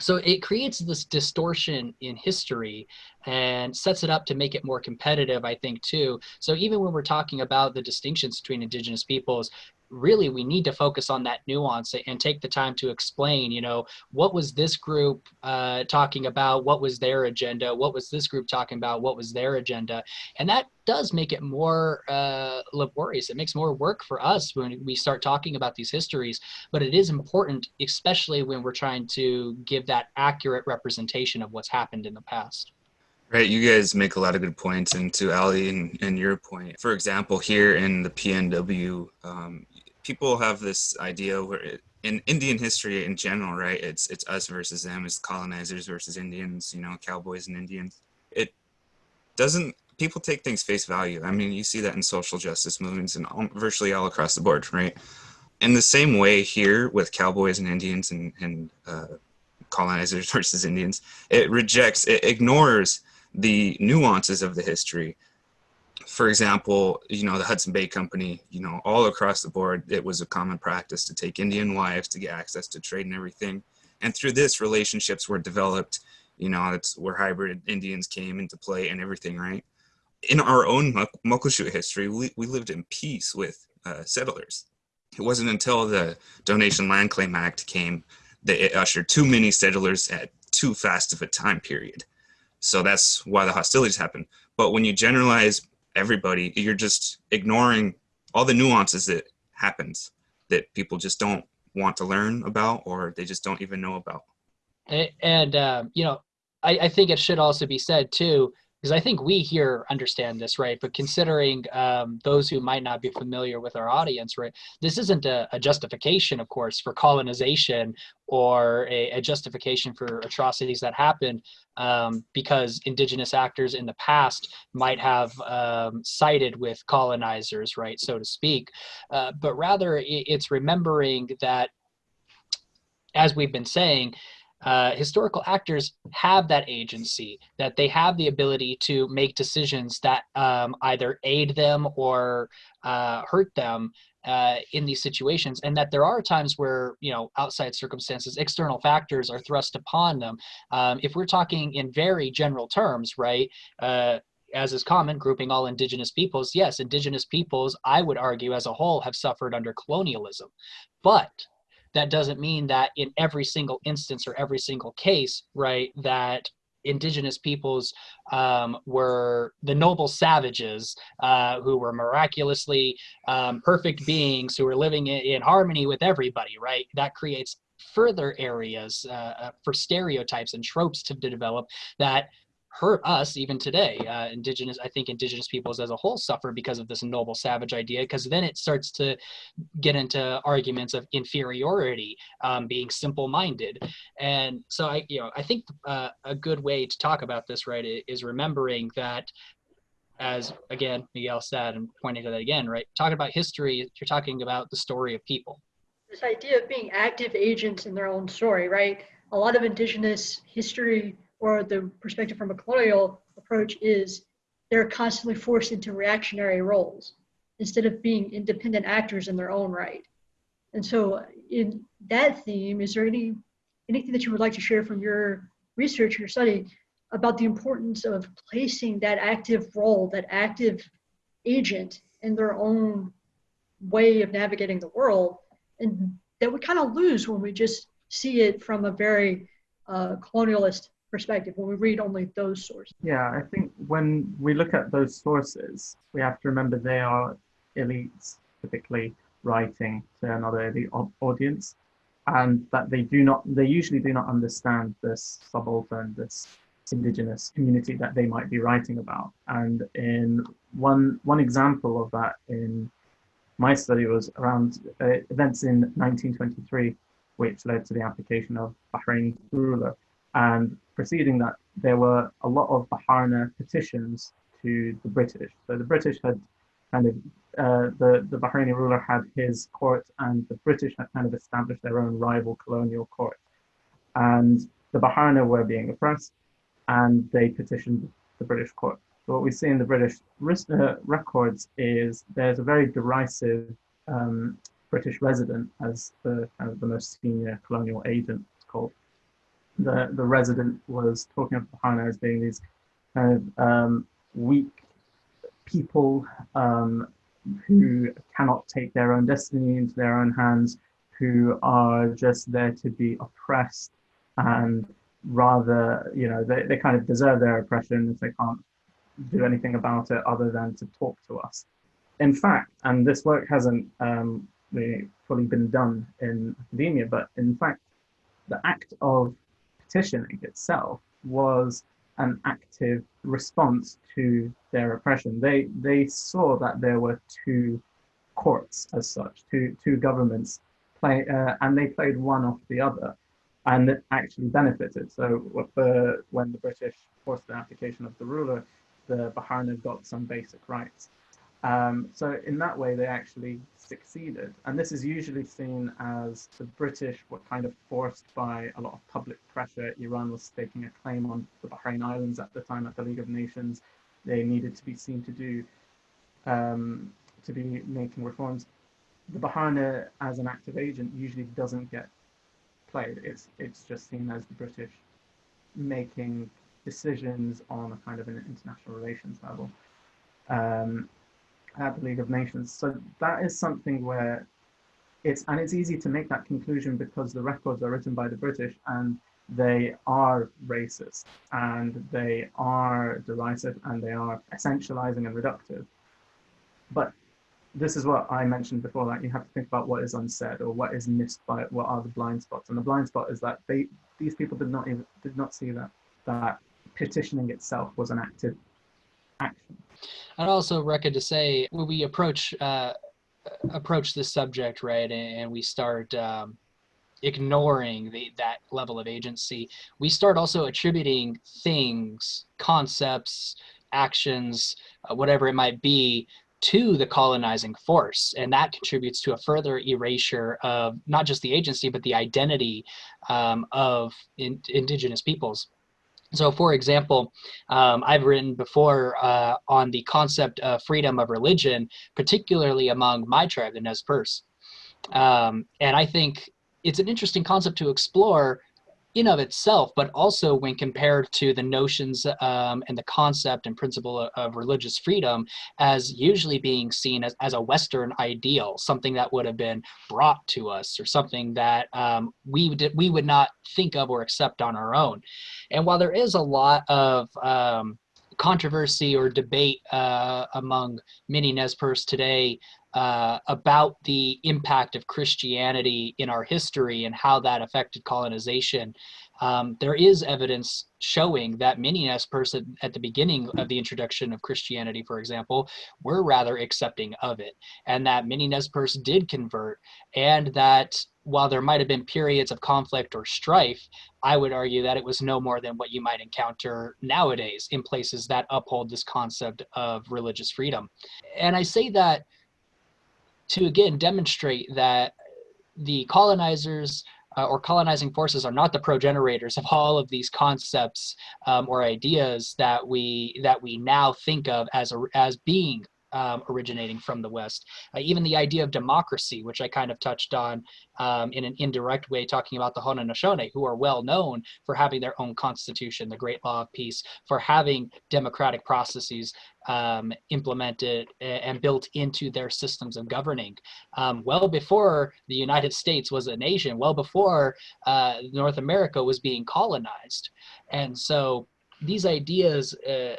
so it creates this distortion in history and sets it up to make it more competitive, I think, too. So even when we're talking about the distinctions between indigenous peoples, really we need to focus on that nuance and take the time to explain you know what was this group uh, talking about? What was their agenda? What was this group talking about? What was their agenda? And that does make it more uh, laborious. It makes more work for us when we start talking about these histories but it is important especially when we're trying to give that accurate representation of what's happened in the past. Right, you guys make a lot of good points, and to Ali and, and your point, for example, here in the PNW, um, people have this idea where it, in Indian history in general, right? It's it's us versus them, it's colonizers versus Indians, you know, cowboys and Indians. It doesn't people take things face value. I mean, you see that in social justice movements and virtually all across the board, right? In the same way here with cowboys and Indians and, and uh, colonizers versus Indians, it rejects, it ignores the nuances of the history for example, you know, the Hudson Bay Company, you know, all across the board, it was a common practice to take Indian wives to get access to trade and everything. And through this, relationships were developed, you know, it's where hybrid Indians came into play and everything, right? In our own Muckleshoot history, we, we lived in peace with uh, settlers. It wasn't until the Donation Land Claim Act came that it ushered too many settlers at too fast of a time period. So that's why the hostilities happened. But when you generalize everybody you're just ignoring all the nuances that happens that people just don't want to learn about or they just don't even know about. And, and um, you know I, I think it should also be said too because I think we here understand this, right? But considering um, those who might not be familiar with our audience, right, this isn't a, a justification, of course, for colonization or a, a justification for atrocities that happened um, because indigenous actors in the past might have um, sided with colonizers, right, so to speak. Uh, but rather, it, it's remembering that, as we've been saying, uh, historical actors have that agency, that they have the ability to make decisions that um, either aid them or uh, hurt them uh, in these situations, and that there are times where you know outside circumstances, external factors are thrust upon them. Um, if we're talking in very general terms, right? Uh, as is common, grouping all indigenous peoples, yes, indigenous peoples, I would argue as a whole, have suffered under colonialism. But that doesn't mean that in every single instance or every single case, right, that indigenous peoples um, were the noble savages uh, who were miraculously um, perfect beings who were living in, in, harmony with everybody, right? That creates further areas uh, uh for stereotypes and tropes to, to develop that hurt us even today. Uh, indigenous, I think indigenous peoples as a whole suffer because of this noble savage idea, because then it starts to get into arguments of inferiority, um, being simple-minded. And so I, you know, I think uh, a good way to talk about this, right, is remembering that as again Miguel said and pointing to that again, right? Talking about history, you're talking about the story of people. This idea of being active agents in their own story, right? A lot of indigenous history or the perspective from a colonial approach is they're constantly forced into reactionary roles instead of being independent actors in their own right. And so in that theme, is there any anything that you would like to share from your research, your study about the importance of placing that active role, that active agent in their own way of navigating the world and that we kind of lose when we just see it from a very uh, colonialist perspective when we read only those sources. Yeah, I think when we look at those sources, we have to remember they are elites typically writing to another elite audience and that they do not they usually do not understand this subaltern this indigenous community that they might be writing about and in one one example of that in my study was around uh, events in 1923 which led to the abdication of Bahraini ruler and preceding that, there were a lot of Baharna petitions to the British. So the British had kind of, uh, the, the Bahraini ruler had his court, and the British had kind of established their own rival colonial court. And the Baharna were being oppressed, and they petitioned the British court. So what we see in the British uh, records is there's a very derisive um, British resident as the kind of the most senior colonial agent, it's called the the resident was talking of Baharna as being these kind of um, weak people um, who cannot take their own destiny into their own hands, who are just there to be oppressed and rather, you know, they, they kind of deserve their oppression if they can't do anything about it other than to talk to us. In fact, and this work hasn't um, really fully been done in academia, but in fact, the act of petitioning itself was an active response to their oppression. They they saw that there were two courts as such, two two governments play, uh, and they played one off the other, and it actually benefited. So when the British forced the abdication of the ruler, the Baharna got some basic rights. Um, so in that way, they actually succeeded. And this is usually seen as the British were kind of forced by a lot of public pressure. Iran was staking a claim on the Bahrain Islands at the time at the League of Nations. They needed to be seen to do, um, to be making reforms. The Baharna as an active agent usually doesn't get played. It's, it's just seen as the British making decisions on a kind of an international relations level. Um, at the League of Nations. So that is something where it's, and it's easy to make that conclusion because the records are written by the British and they are racist and they are derisive and they are essentializing and reductive. But this is what I mentioned before, that you have to think about what is unsaid or what is missed by what are the blind spots. And the blind spot is that they these people did not even did not see that that petitioning itself was an active action. I'd also reckon to say when we approach uh, approach this subject, right, and we start um, ignoring the, that level of agency, we start also attributing things, concepts, actions, uh, whatever it might be, to the colonizing force. And that contributes to a further erasure of not just the agency, but the identity um, of in, indigenous peoples. So, for example, um, I've written before uh, on the concept of freedom of religion, particularly among my tribe, the Nez Perce. Um, and I think it's an interesting concept to explore in of itself, but also when compared to the notions um, and the concept and principle of, of, religious freedom as usually being seen as, as a Western ideal, something that would have been brought to us or something that um, we, would, we would not think of or accept on our own. And while there is a lot of um, controversy or debate uh, among many Nez Perce today uh, about the impact of Christianity in our history and how that affected colonization. Um, there is evidence showing that many Nez Perce at the beginning of the introduction of Christianity, for example, were rather accepting of it, and that many Nez Perce did convert, and that while there might have been periods of conflict or strife, I would argue that it was no more than what you might encounter nowadays in places that uphold this concept of religious freedom. And I say that to again demonstrate that the colonizers uh, or colonizing forces are not the progenitors of all of these concepts um, or ideas that we that we now think of as a, as being um, originating from the West. Uh, even the idea of democracy, which I kind of touched on um, in an indirect way, talking about the Haudenosaunee, who are well known for having their own constitution, the Great Law of Peace, for having democratic processes um, implemented and built into their systems of governing. Um, well before the United States was a nation, well before uh, North America was being colonized. And so these ideas uh,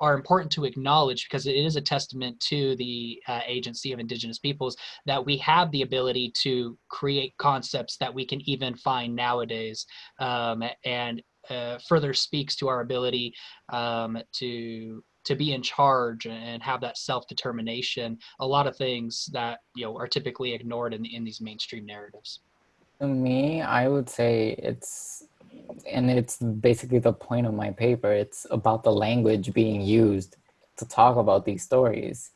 are important to acknowledge because it is a testament to the uh, agency of indigenous peoples that we have the ability to create concepts that we can even find nowadays um, and uh, further speaks to our ability um, to to be in charge and have that self-determination. A lot of things that you know are typically ignored in, in these mainstream narratives. To me i would say it's and it's basically the point of my paper. It's about the language being used to talk about these stories.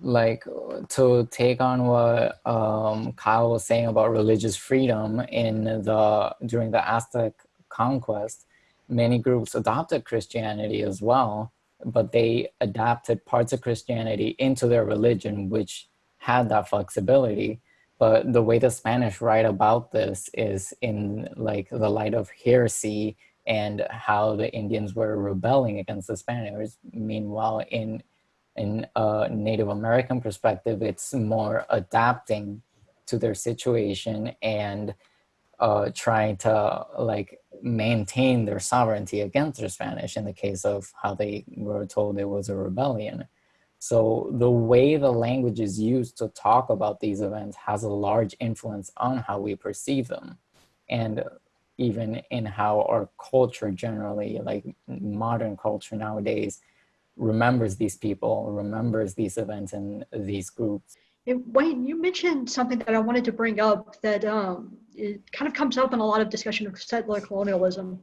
Like to take on what um, Kyle was saying about religious freedom in the during the Aztec conquest, many groups adopted Christianity as well, but they adapted parts of Christianity into their religion, which had that flexibility but the way the Spanish write about this is in like the light of heresy and how the Indians were rebelling against the Spaniards. Meanwhile, in in a Native American perspective, it's more adapting to their situation and uh, trying to like maintain their sovereignty against the Spanish in the case of how they were told it was a rebellion. So the way the language is used to talk about these events has a large influence on how we perceive them. And even in how our culture generally, like modern culture nowadays, remembers these people, remembers these events and these groups. Wayne, you mentioned something that I wanted to bring up that um, it kind of comes up in a lot of discussion of settler colonialism.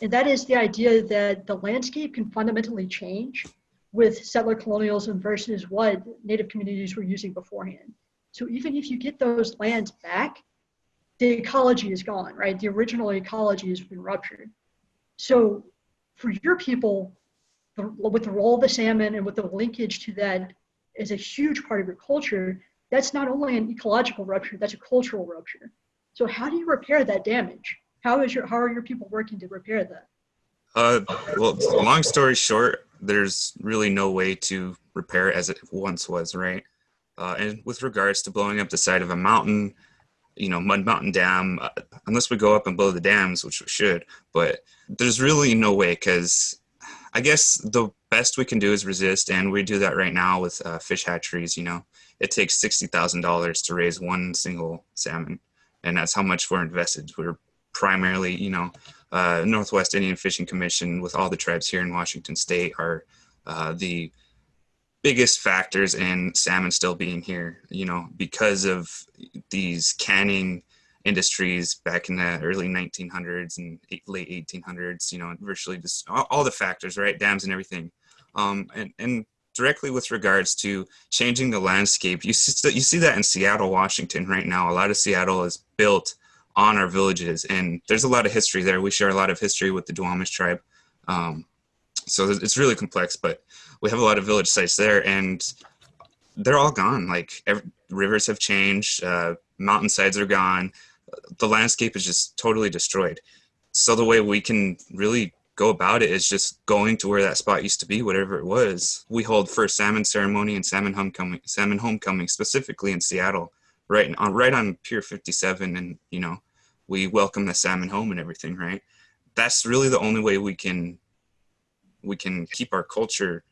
And that is the idea that the landscape can fundamentally change with settler colonialism versus what native communities were using beforehand. So even if you get those lands back, the ecology is gone, right? The original ecology has been ruptured. So for your people, the, with the role of the salmon and with the linkage to that is a huge part of your culture, that's not only an ecological rupture, that's a cultural rupture. So how do you repair that damage? How is your how are your people working to repair that? Uh, well, long story short, there's really no way to repair it as it once was, right? Uh, and with regards to blowing up the side of a mountain, you know, Mud Mountain Dam, uh, unless we go up and blow the dams, which we should, but there's really no way because I guess the best we can do is resist, and we do that right now with uh, fish hatcheries. You know, it takes sixty thousand dollars to raise one single salmon, and that's how much we're invested. We're primarily, you know, uh, Northwest Indian Fishing Commission with all the tribes here in Washington State are uh, the biggest factors in salmon still being here, you know, because of these canning industries back in the early 1900s and late 1800s, you know, virtually just all, the factors, right? Dams and everything. Um, and, and directly with regards to changing the landscape, you see, you see that in Seattle, Washington right now. A lot of Seattle is built on our villages and there's a lot of history there. We share a lot of history with the Duwamish tribe. Um, so it's really complex, but we have a lot of village sites there and they're all gone. Like every, rivers have changed, uh, mountainsides are gone. The landscape is just totally destroyed. So the way we can really go about it is just going to where that spot used to be, whatever it was. We hold first salmon ceremony and salmon homecoming, salmon homecoming specifically in Seattle, right on right on Pier 57, and you know, we welcome the salmon home and everything, right? That's really the only way we can we can keep our culture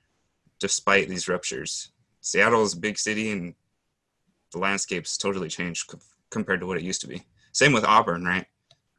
despite these ruptures. Seattle is a big city and the landscape's totally changed compared to what it used to be. Same with Auburn, right?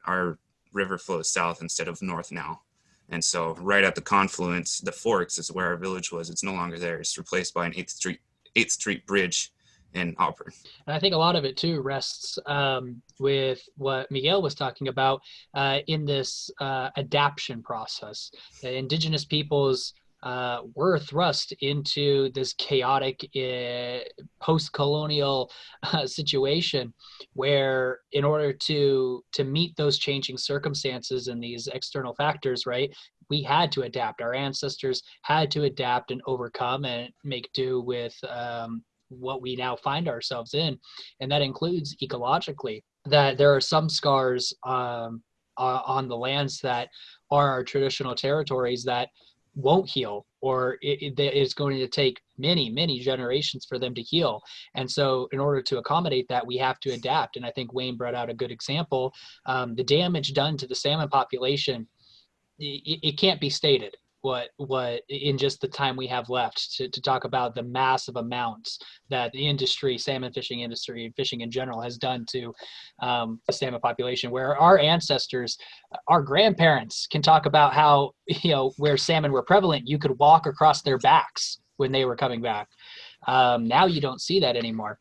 Our river flows south instead of north now. And so right at the confluence, the forks is where our village was. It's no longer there. It's replaced by an 8th Street 8th Street bridge in Auburn. And I think a lot of it too rests um, with what Miguel was talking about uh, in this uh, adaptation process. The indigenous peoples uh, were thrust into this chaotic uh, post-colonial uh, situation where in order to to meet those changing circumstances and these external factors right we had to adapt our ancestors had to adapt and overcome and make do with um, what we now find ourselves in and that includes ecologically that there are some scars um, on the lands that are our traditional territories that won't heal or it, it is going to take many many generations for them to heal. And so in order to accommodate that we have to adapt. And i think wayne brought out a good example. Um, the damage done to the salmon population it, it can't be stated what what in just the time we have left to, to talk about the massive amounts that the industry salmon fishing industry fishing in general has done to um, the salmon population where our ancestors our grandparents can talk about how you know where salmon were prevalent you could walk across their backs when they were coming back. Um, now you don't see that anymore.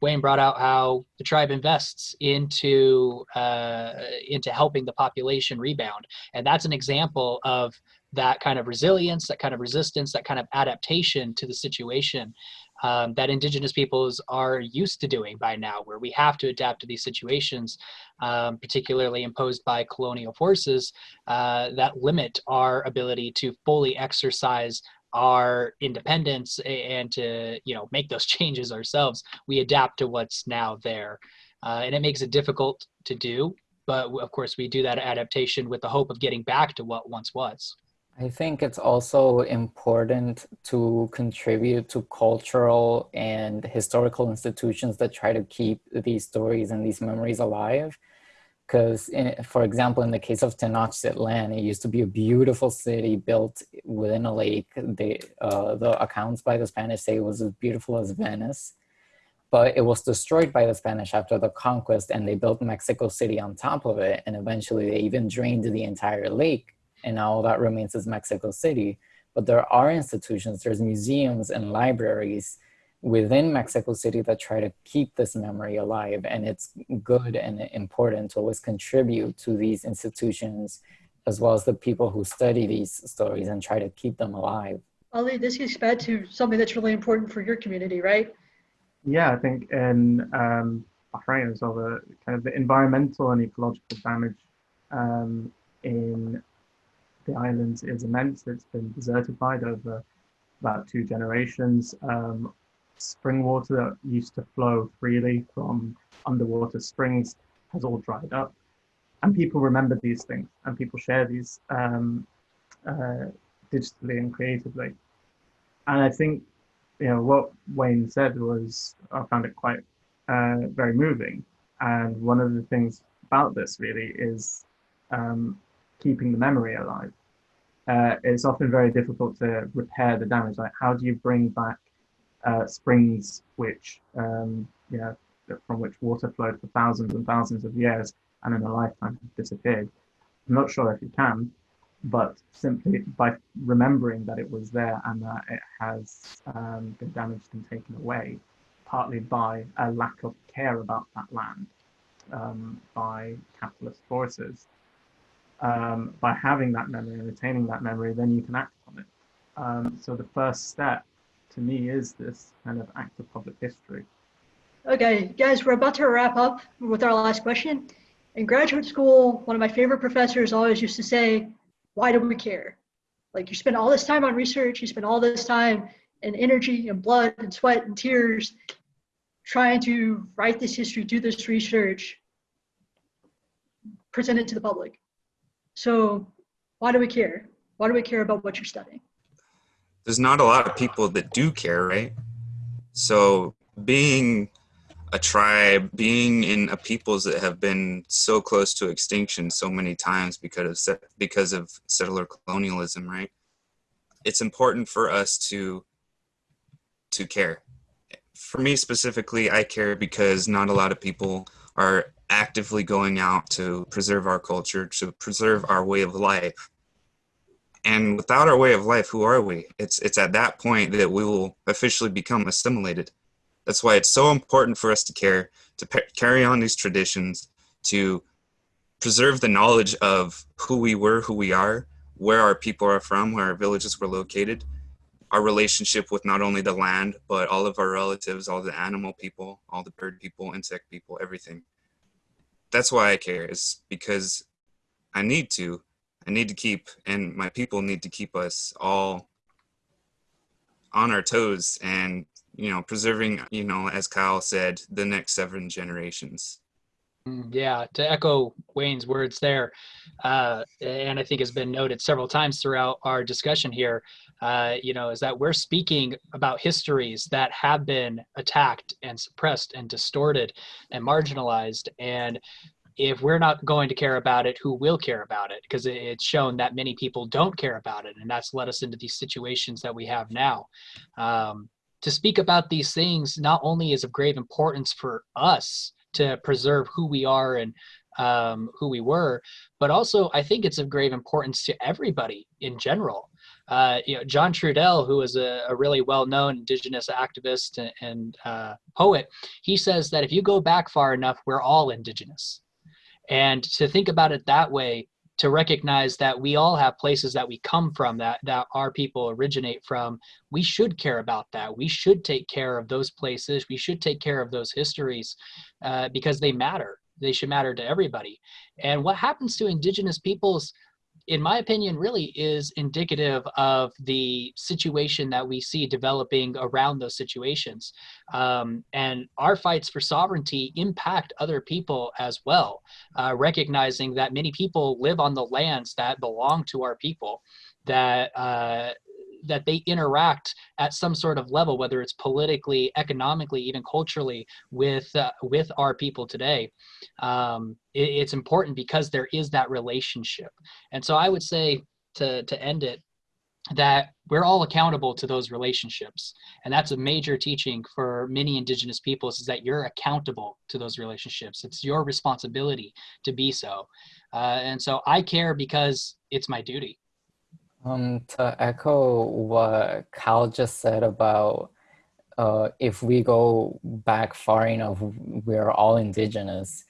Wayne brought out how the tribe invests into uh, into helping the population rebound, and that's an example of that kind of resilience, that kind of resistance, that kind of adaptation to the situation um, that indigenous peoples are used to doing by now, where we have to adapt to these situations, um, particularly imposed by colonial forces uh, that limit our ability to fully exercise our independence and to you know make those changes ourselves. We adapt to what's now there, uh, and it makes it difficult to do. But of course, we do that adaptation with the hope of getting back to what once was. I think it's also important to contribute to cultural and historical institutions that try to keep these stories and these memories alive. Because, for example, in the case of Tenochtitlan, it used to be a beautiful city built within a lake. Uh, the accounts by the Spanish say it was as beautiful as Venice, but it was destroyed by the Spanish after the conquest and they built Mexico City on top of it. And eventually they even drained the entire lake and now all that remains is Mexico City. But there are institutions, there's museums and libraries within Mexico City that try to keep this memory alive. And it's good and important to always contribute to these institutions as well as the people who study these stories and try to keep them alive. Ali, this gets back to something that's really important for your community, right? Yeah, I think in um, Bahrain as well, the kind of the environmental and ecological damage um, in the islands is immense. It's been desertified over about two generations. Um, spring water that used to flow freely from underwater springs has all dried up. And people remember these things and people share these um, uh, digitally and creatively. And I think, you know, what Wayne said was, I found it quite uh, very moving. And one of the things about this really is um, keeping the memory alive. Uh, it's often very difficult to repair the damage. Like, how do you bring back uh, springs which, um, you know, from which water flowed for thousands and thousands of years and in a lifetime disappeared? I'm not sure if you can. but simply by remembering that it was there and that it has um, been damaged and taken away, partly by a lack of care about that land um, by capitalist forces. Um, by having that memory and retaining that memory, then you can act on it. Um, so the first step to me is this kind of act of public history. Okay, guys, we're about to wrap up with our last question. In graduate school, one of my favorite professors always used to say, why do we care? Like you spend all this time on research, you spend all this time and energy and blood and sweat and tears trying to write this history, do this research, present it to the public. So why do we care? Why do we care about what you're studying? There's not a lot of people that do care, right? So being a tribe, being in a peoples that have been so close to extinction so many times because of because of settler colonialism, right? It's important for us to to care. For me specifically, I care because not a lot of people are actively going out to preserve our culture, to preserve our way of life. And without our way of life, who are we? It's it's at that point that we will officially become assimilated that's why it's so important for us to care, to carry on these traditions, to preserve the knowledge of who we were, who we are, where our people are from, where our villages were located, our relationship with not only the land, but all of our relatives, all the animal people, all the bird people, insect people, everything. That's why I care, is because I need to. I need to keep, and my people need to keep us all on our toes and you know, preserving, you know, as Kyle said, the next seven generations. Mm, yeah, to echo Wayne's words there, uh, and I think has been noted several times throughout our discussion here, uh, you know, is that we're speaking about histories that have been attacked and suppressed and distorted and marginalized. And if we're not going to care about it, who will care about it? Because it's shown that many people don't care about it, and that's led us into these situations that we have now. Um, to speak about these things not only is of grave importance for us to preserve who we are and um, who we were, but also I think it's of grave importance to everybody in general. Uh, you know, John Trudell, who is a, a really well-known indigenous activist and, and uh, poet, he says that if you go back far enough, we're all indigenous. And to think about it that way to recognize that we all have places that we come from that that our people originate from we should care about that. We should take care of those places. We should take care of those histories uh, because they matter. They should matter to everybody. And what happens to indigenous peoples in my opinion, really is indicative of the situation that we see developing around those situations. Um, and our fights for sovereignty impact other people as well, uh, recognizing that many people live on the lands that belong to our people, that uh, that they interact at some sort of level, whether it's politically, economically, even culturally, with uh, with our people today. Um, it, it's important because there is that relationship, and so I would say to to end it that we're all accountable to those relationships. And that's a major teaching for many indigenous peoples is that you're accountable to those relationships. It's your responsibility to be so. Uh, and so i care because it's my duty um, to echo what Cal just said about uh, if we go back far enough, we're all indigenous.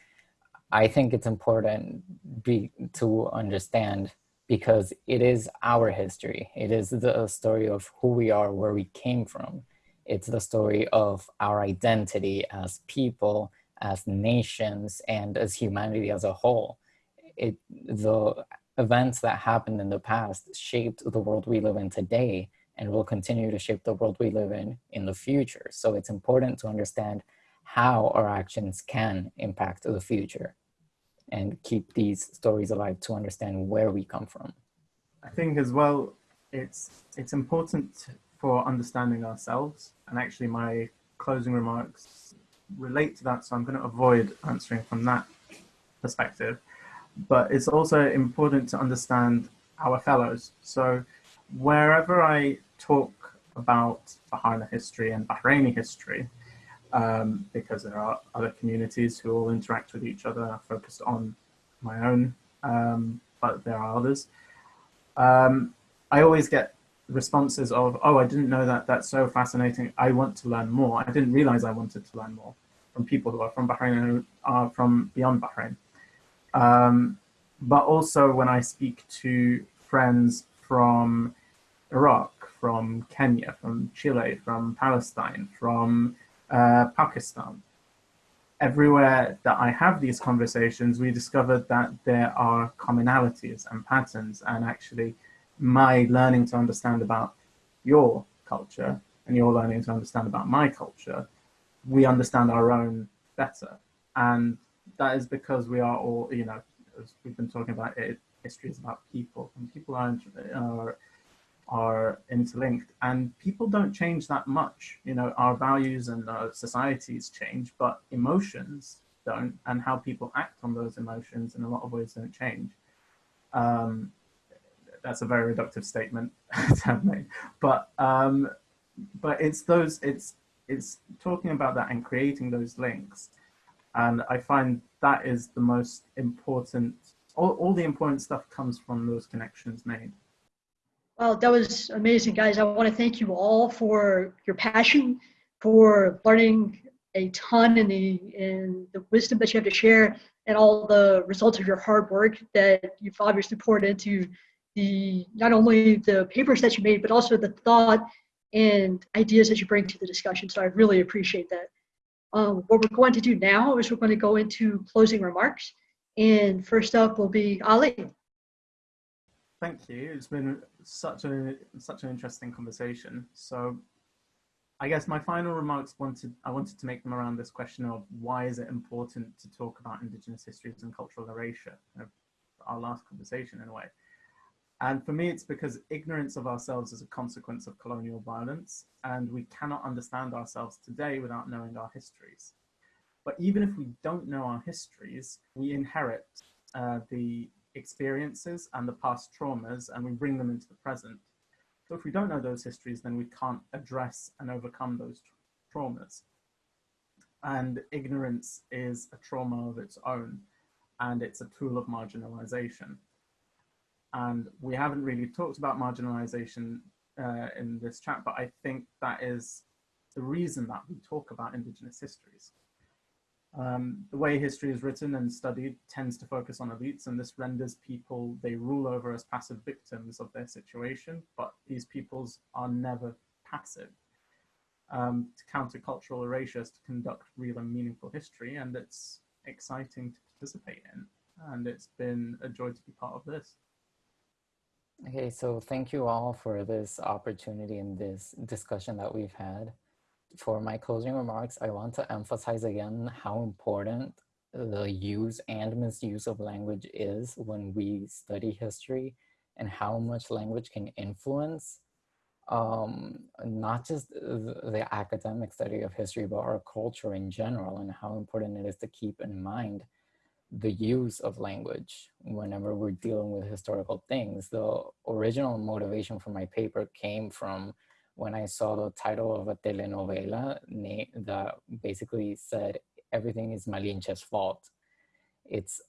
I think it's important be, to understand because it is our history. It is the story of who we are, where we came from. It's the story of our identity as people, as nations, and as humanity as a whole. It, the events that happened in the past shaped the world we live in today and will continue to shape the world we live in in the future. So it's important to understand how our actions can impact the future and keep these stories alive to understand where we come from. I think as well, it's, it's important for understanding ourselves and actually my closing remarks relate to that. So I'm going to avoid answering from that perspective but it's also important to understand our fellows. So wherever I talk about Baharna history and Bahraini history, um, because there are other communities who all interact with each other, focused on my own, um, but there are others. Um, I always get responses of, oh, I didn't know that, that's so fascinating, I want to learn more. I didn't realize I wanted to learn more from people who are from Bahrain and who are from beyond Bahrain. Um, but also when I speak to friends from Iraq, from Kenya, from Chile, from Palestine, from uh, Pakistan, everywhere that I have these conversations, we discovered that there are commonalities and patterns and actually my learning to understand about your culture and your learning to understand about my culture, we understand our own better. And that is because we are all, you know, as we've been talking about, it, history is about people and people are, are, are interlinked and people don't change that much. You know, our values and our societies change, but emotions don't and how people act on those emotions in a lot of ways don't change. Um, that's a very reductive statement to have made, but um, but it's those it's it's talking about that and creating those links, and I find that is the most important. All, all the important stuff comes from those connections made. Well, that was amazing, guys. I want to thank you all for your passion, for learning a ton in the in the wisdom that you have to share, and all the results of your hard work that you've obviously poured into the not only the papers that you made, but also the thought and ideas that you bring to the discussion. So I really appreciate that. Um, what we're going to do now is we're going to go into closing remarks. And first up will be Ali. Thank you. It's been such a such an interesting conversation. So I guess my final remarks wanted I wanted to make them around this question of why is it important to talk about Indigenous histories and cultural erasure, our last conversation in a way. And for me, it's because ignorance of ourselves is a consequence of colonial violence, and we cannot understand ourselves today without knowing our histories. But even if we don't know our histories, we inherit uh, the experiences and the past traumas, and we bring them into the present. So if we don't know those histories, then we can't address and overcome those tra traumas. And ignorance is a trauma of its own, and it's a tool of marginalization. And we haven't really talked about marginalization uh, in this chat, but I think that is the reason that we talk about Indigenous histories. Um, the way history is written and studied tends to focus on elites, and this renders people they rule over as passive victims of their situation, but these peoples are never passive. Um, to counter cultural erasure is to conduct real and meaningful history, and it's exciting to participate in. And it's been a joy to be part of this. Okay, so thank you all for this opportunity and this discussion that we've had. For my closing remarks, I want to emphasize again how important the use and misuse of language is when we study history and how much language can influence um, not just the, the academic study of history, but our culture in general and how important it is to keep in mind the use of language whenever we're dealing with historical things. The original motivation for my paper came from when I saw the title of a telenovela that basically said everything is Malinche's fault. It's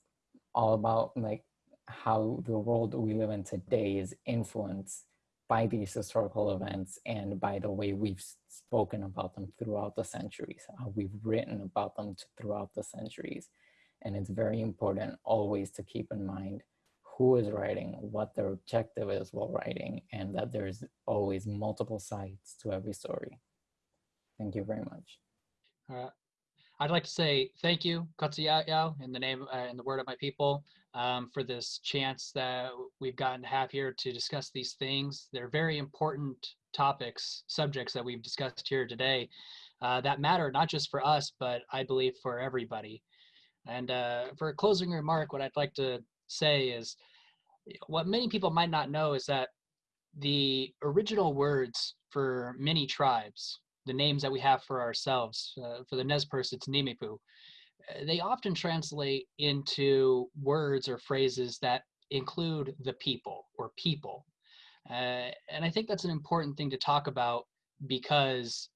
all about like how the world we live in today is influenced by these historical events and by the way we've spoken about them throughout the centuries, how we've written about them throughout the centuries. And it's very important always to keep in mind who is writing, what their objective is while writing, and that there's always multiple sides to every story. Thank you very much. Uh, I'd like to say thank you, Katsuyao, in the name, uh, in the word of my people, um, for this chance that we've gotten to have here to discuss these things. They're very important topics, subjects that we've discussed here today uh, that matter not just for us, but I believe for everybody. And uh, for a closing remark, what I'd like to say is what many people might not know is that the original words for many tribes, the names that we have for ourselves, uh, for the Nez Perce, it's Nimipu, uh, they often translate into words or phrases that include the people or people. Uh, and I think that's an important thing to talk about because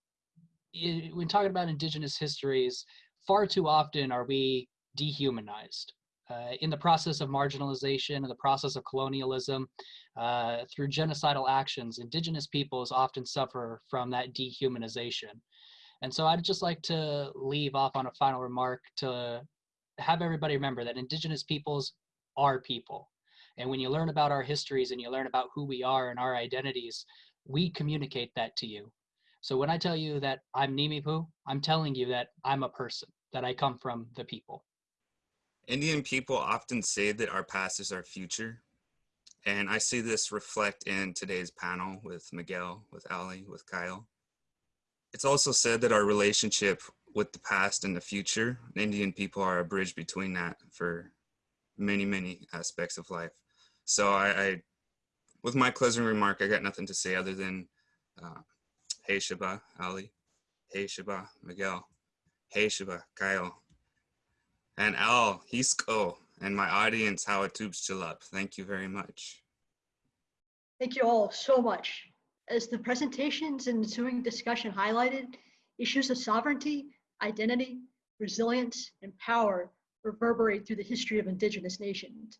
it, when talking about indigenous histories, far too often are we dehumanized. uh, in the process of marginalization, in the process of colonialism, uh, through genocidal actions, indigenous peoples often suffer from that dehumanization. And so I'd just like to leave off on a final remark to have everybody remember that indigenous peoples are people. And when you learn about our histories and you learn about who we are and our identities, we communicate that to you. So when I tell you that I'm Nimipu, I'm telling you that I'm a person, that I come from the people. Indian people often say that our past is our future. And I see this reflect in today's panel with Miguel, with Ali, with Kyle. It's also said that our relationship with the past and the future, Indian people are a bridge between that for many, many aspects of life. So I, I with my closing remark, I got nothing to say other than, uh, hey Shaba, Ali, hey Shaba, Miguel, hey Shaba, Kyle, and oh, Al, Hisco, and my audience, how it tubes chill up. Thank you very much. Thank you all so much. As the presentations and ensuing discussion highlighted, issues of sovereignty, identity, resilience, and power reverberate through the history of indigenous nations.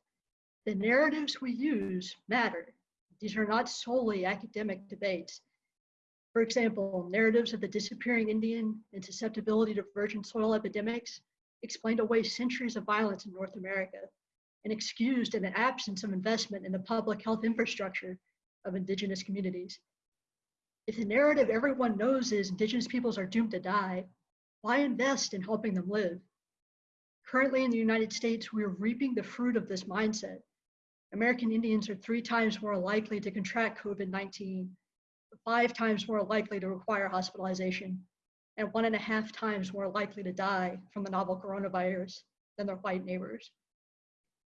The narratives we use matter. These are not solely academic debates. For example, narratives of the disappearing Indian and susceptibility to virgin soil epidemics explained away centuries of violence in North America and excused an absence of investment in the public health infrastructure of indigenous communities. If the narrative everyone knows is indigenous peoples are doomed to die, why invest in helping them live? Currently in the United States, we are reaping the fruit of this mindset. American Indians are three times more likely to contract COVID-19, five times more likely to require hospitalization, and one and a half times more likely to die from the novel coronavirus than their white neighbors.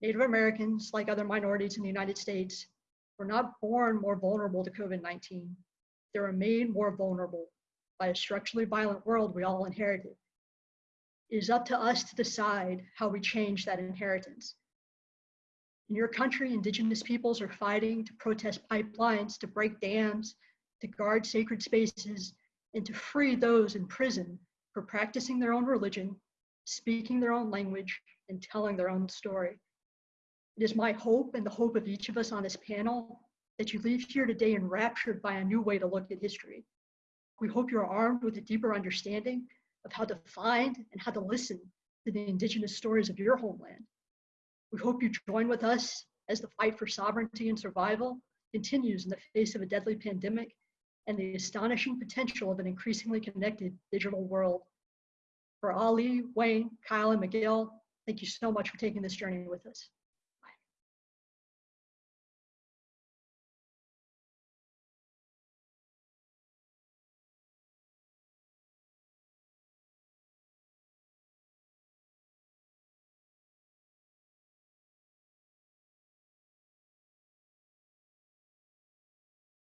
Native Americans, like other minorities in the United States, were not born more vulnerable to COVID-19. They were made more vulnerable by a structurally violent world we all inherited. It is up to us to decide how we change that inheritance. In your country, indigenous peoples are fighting to protest pipelines, to break dams, to guard sacred spaces, and to free those in prison for practicing their own religion, speaking their own language, and telling their own story. It is my hope and the hope of each of us on this panel that you leave here today enraptured by a new way to look at history. We hope you're armed with a deeper understanding of how to find and how to listen to the indigenous stories of your homeland. We hope you join with us as the fight for sovereignty and survival continues in the face of a deadly pandemic and the astonishing potential of an increasingly connected digital world. For Ali, Wayne, Kyle, and Miguel, thank you so much for taking this journey with us.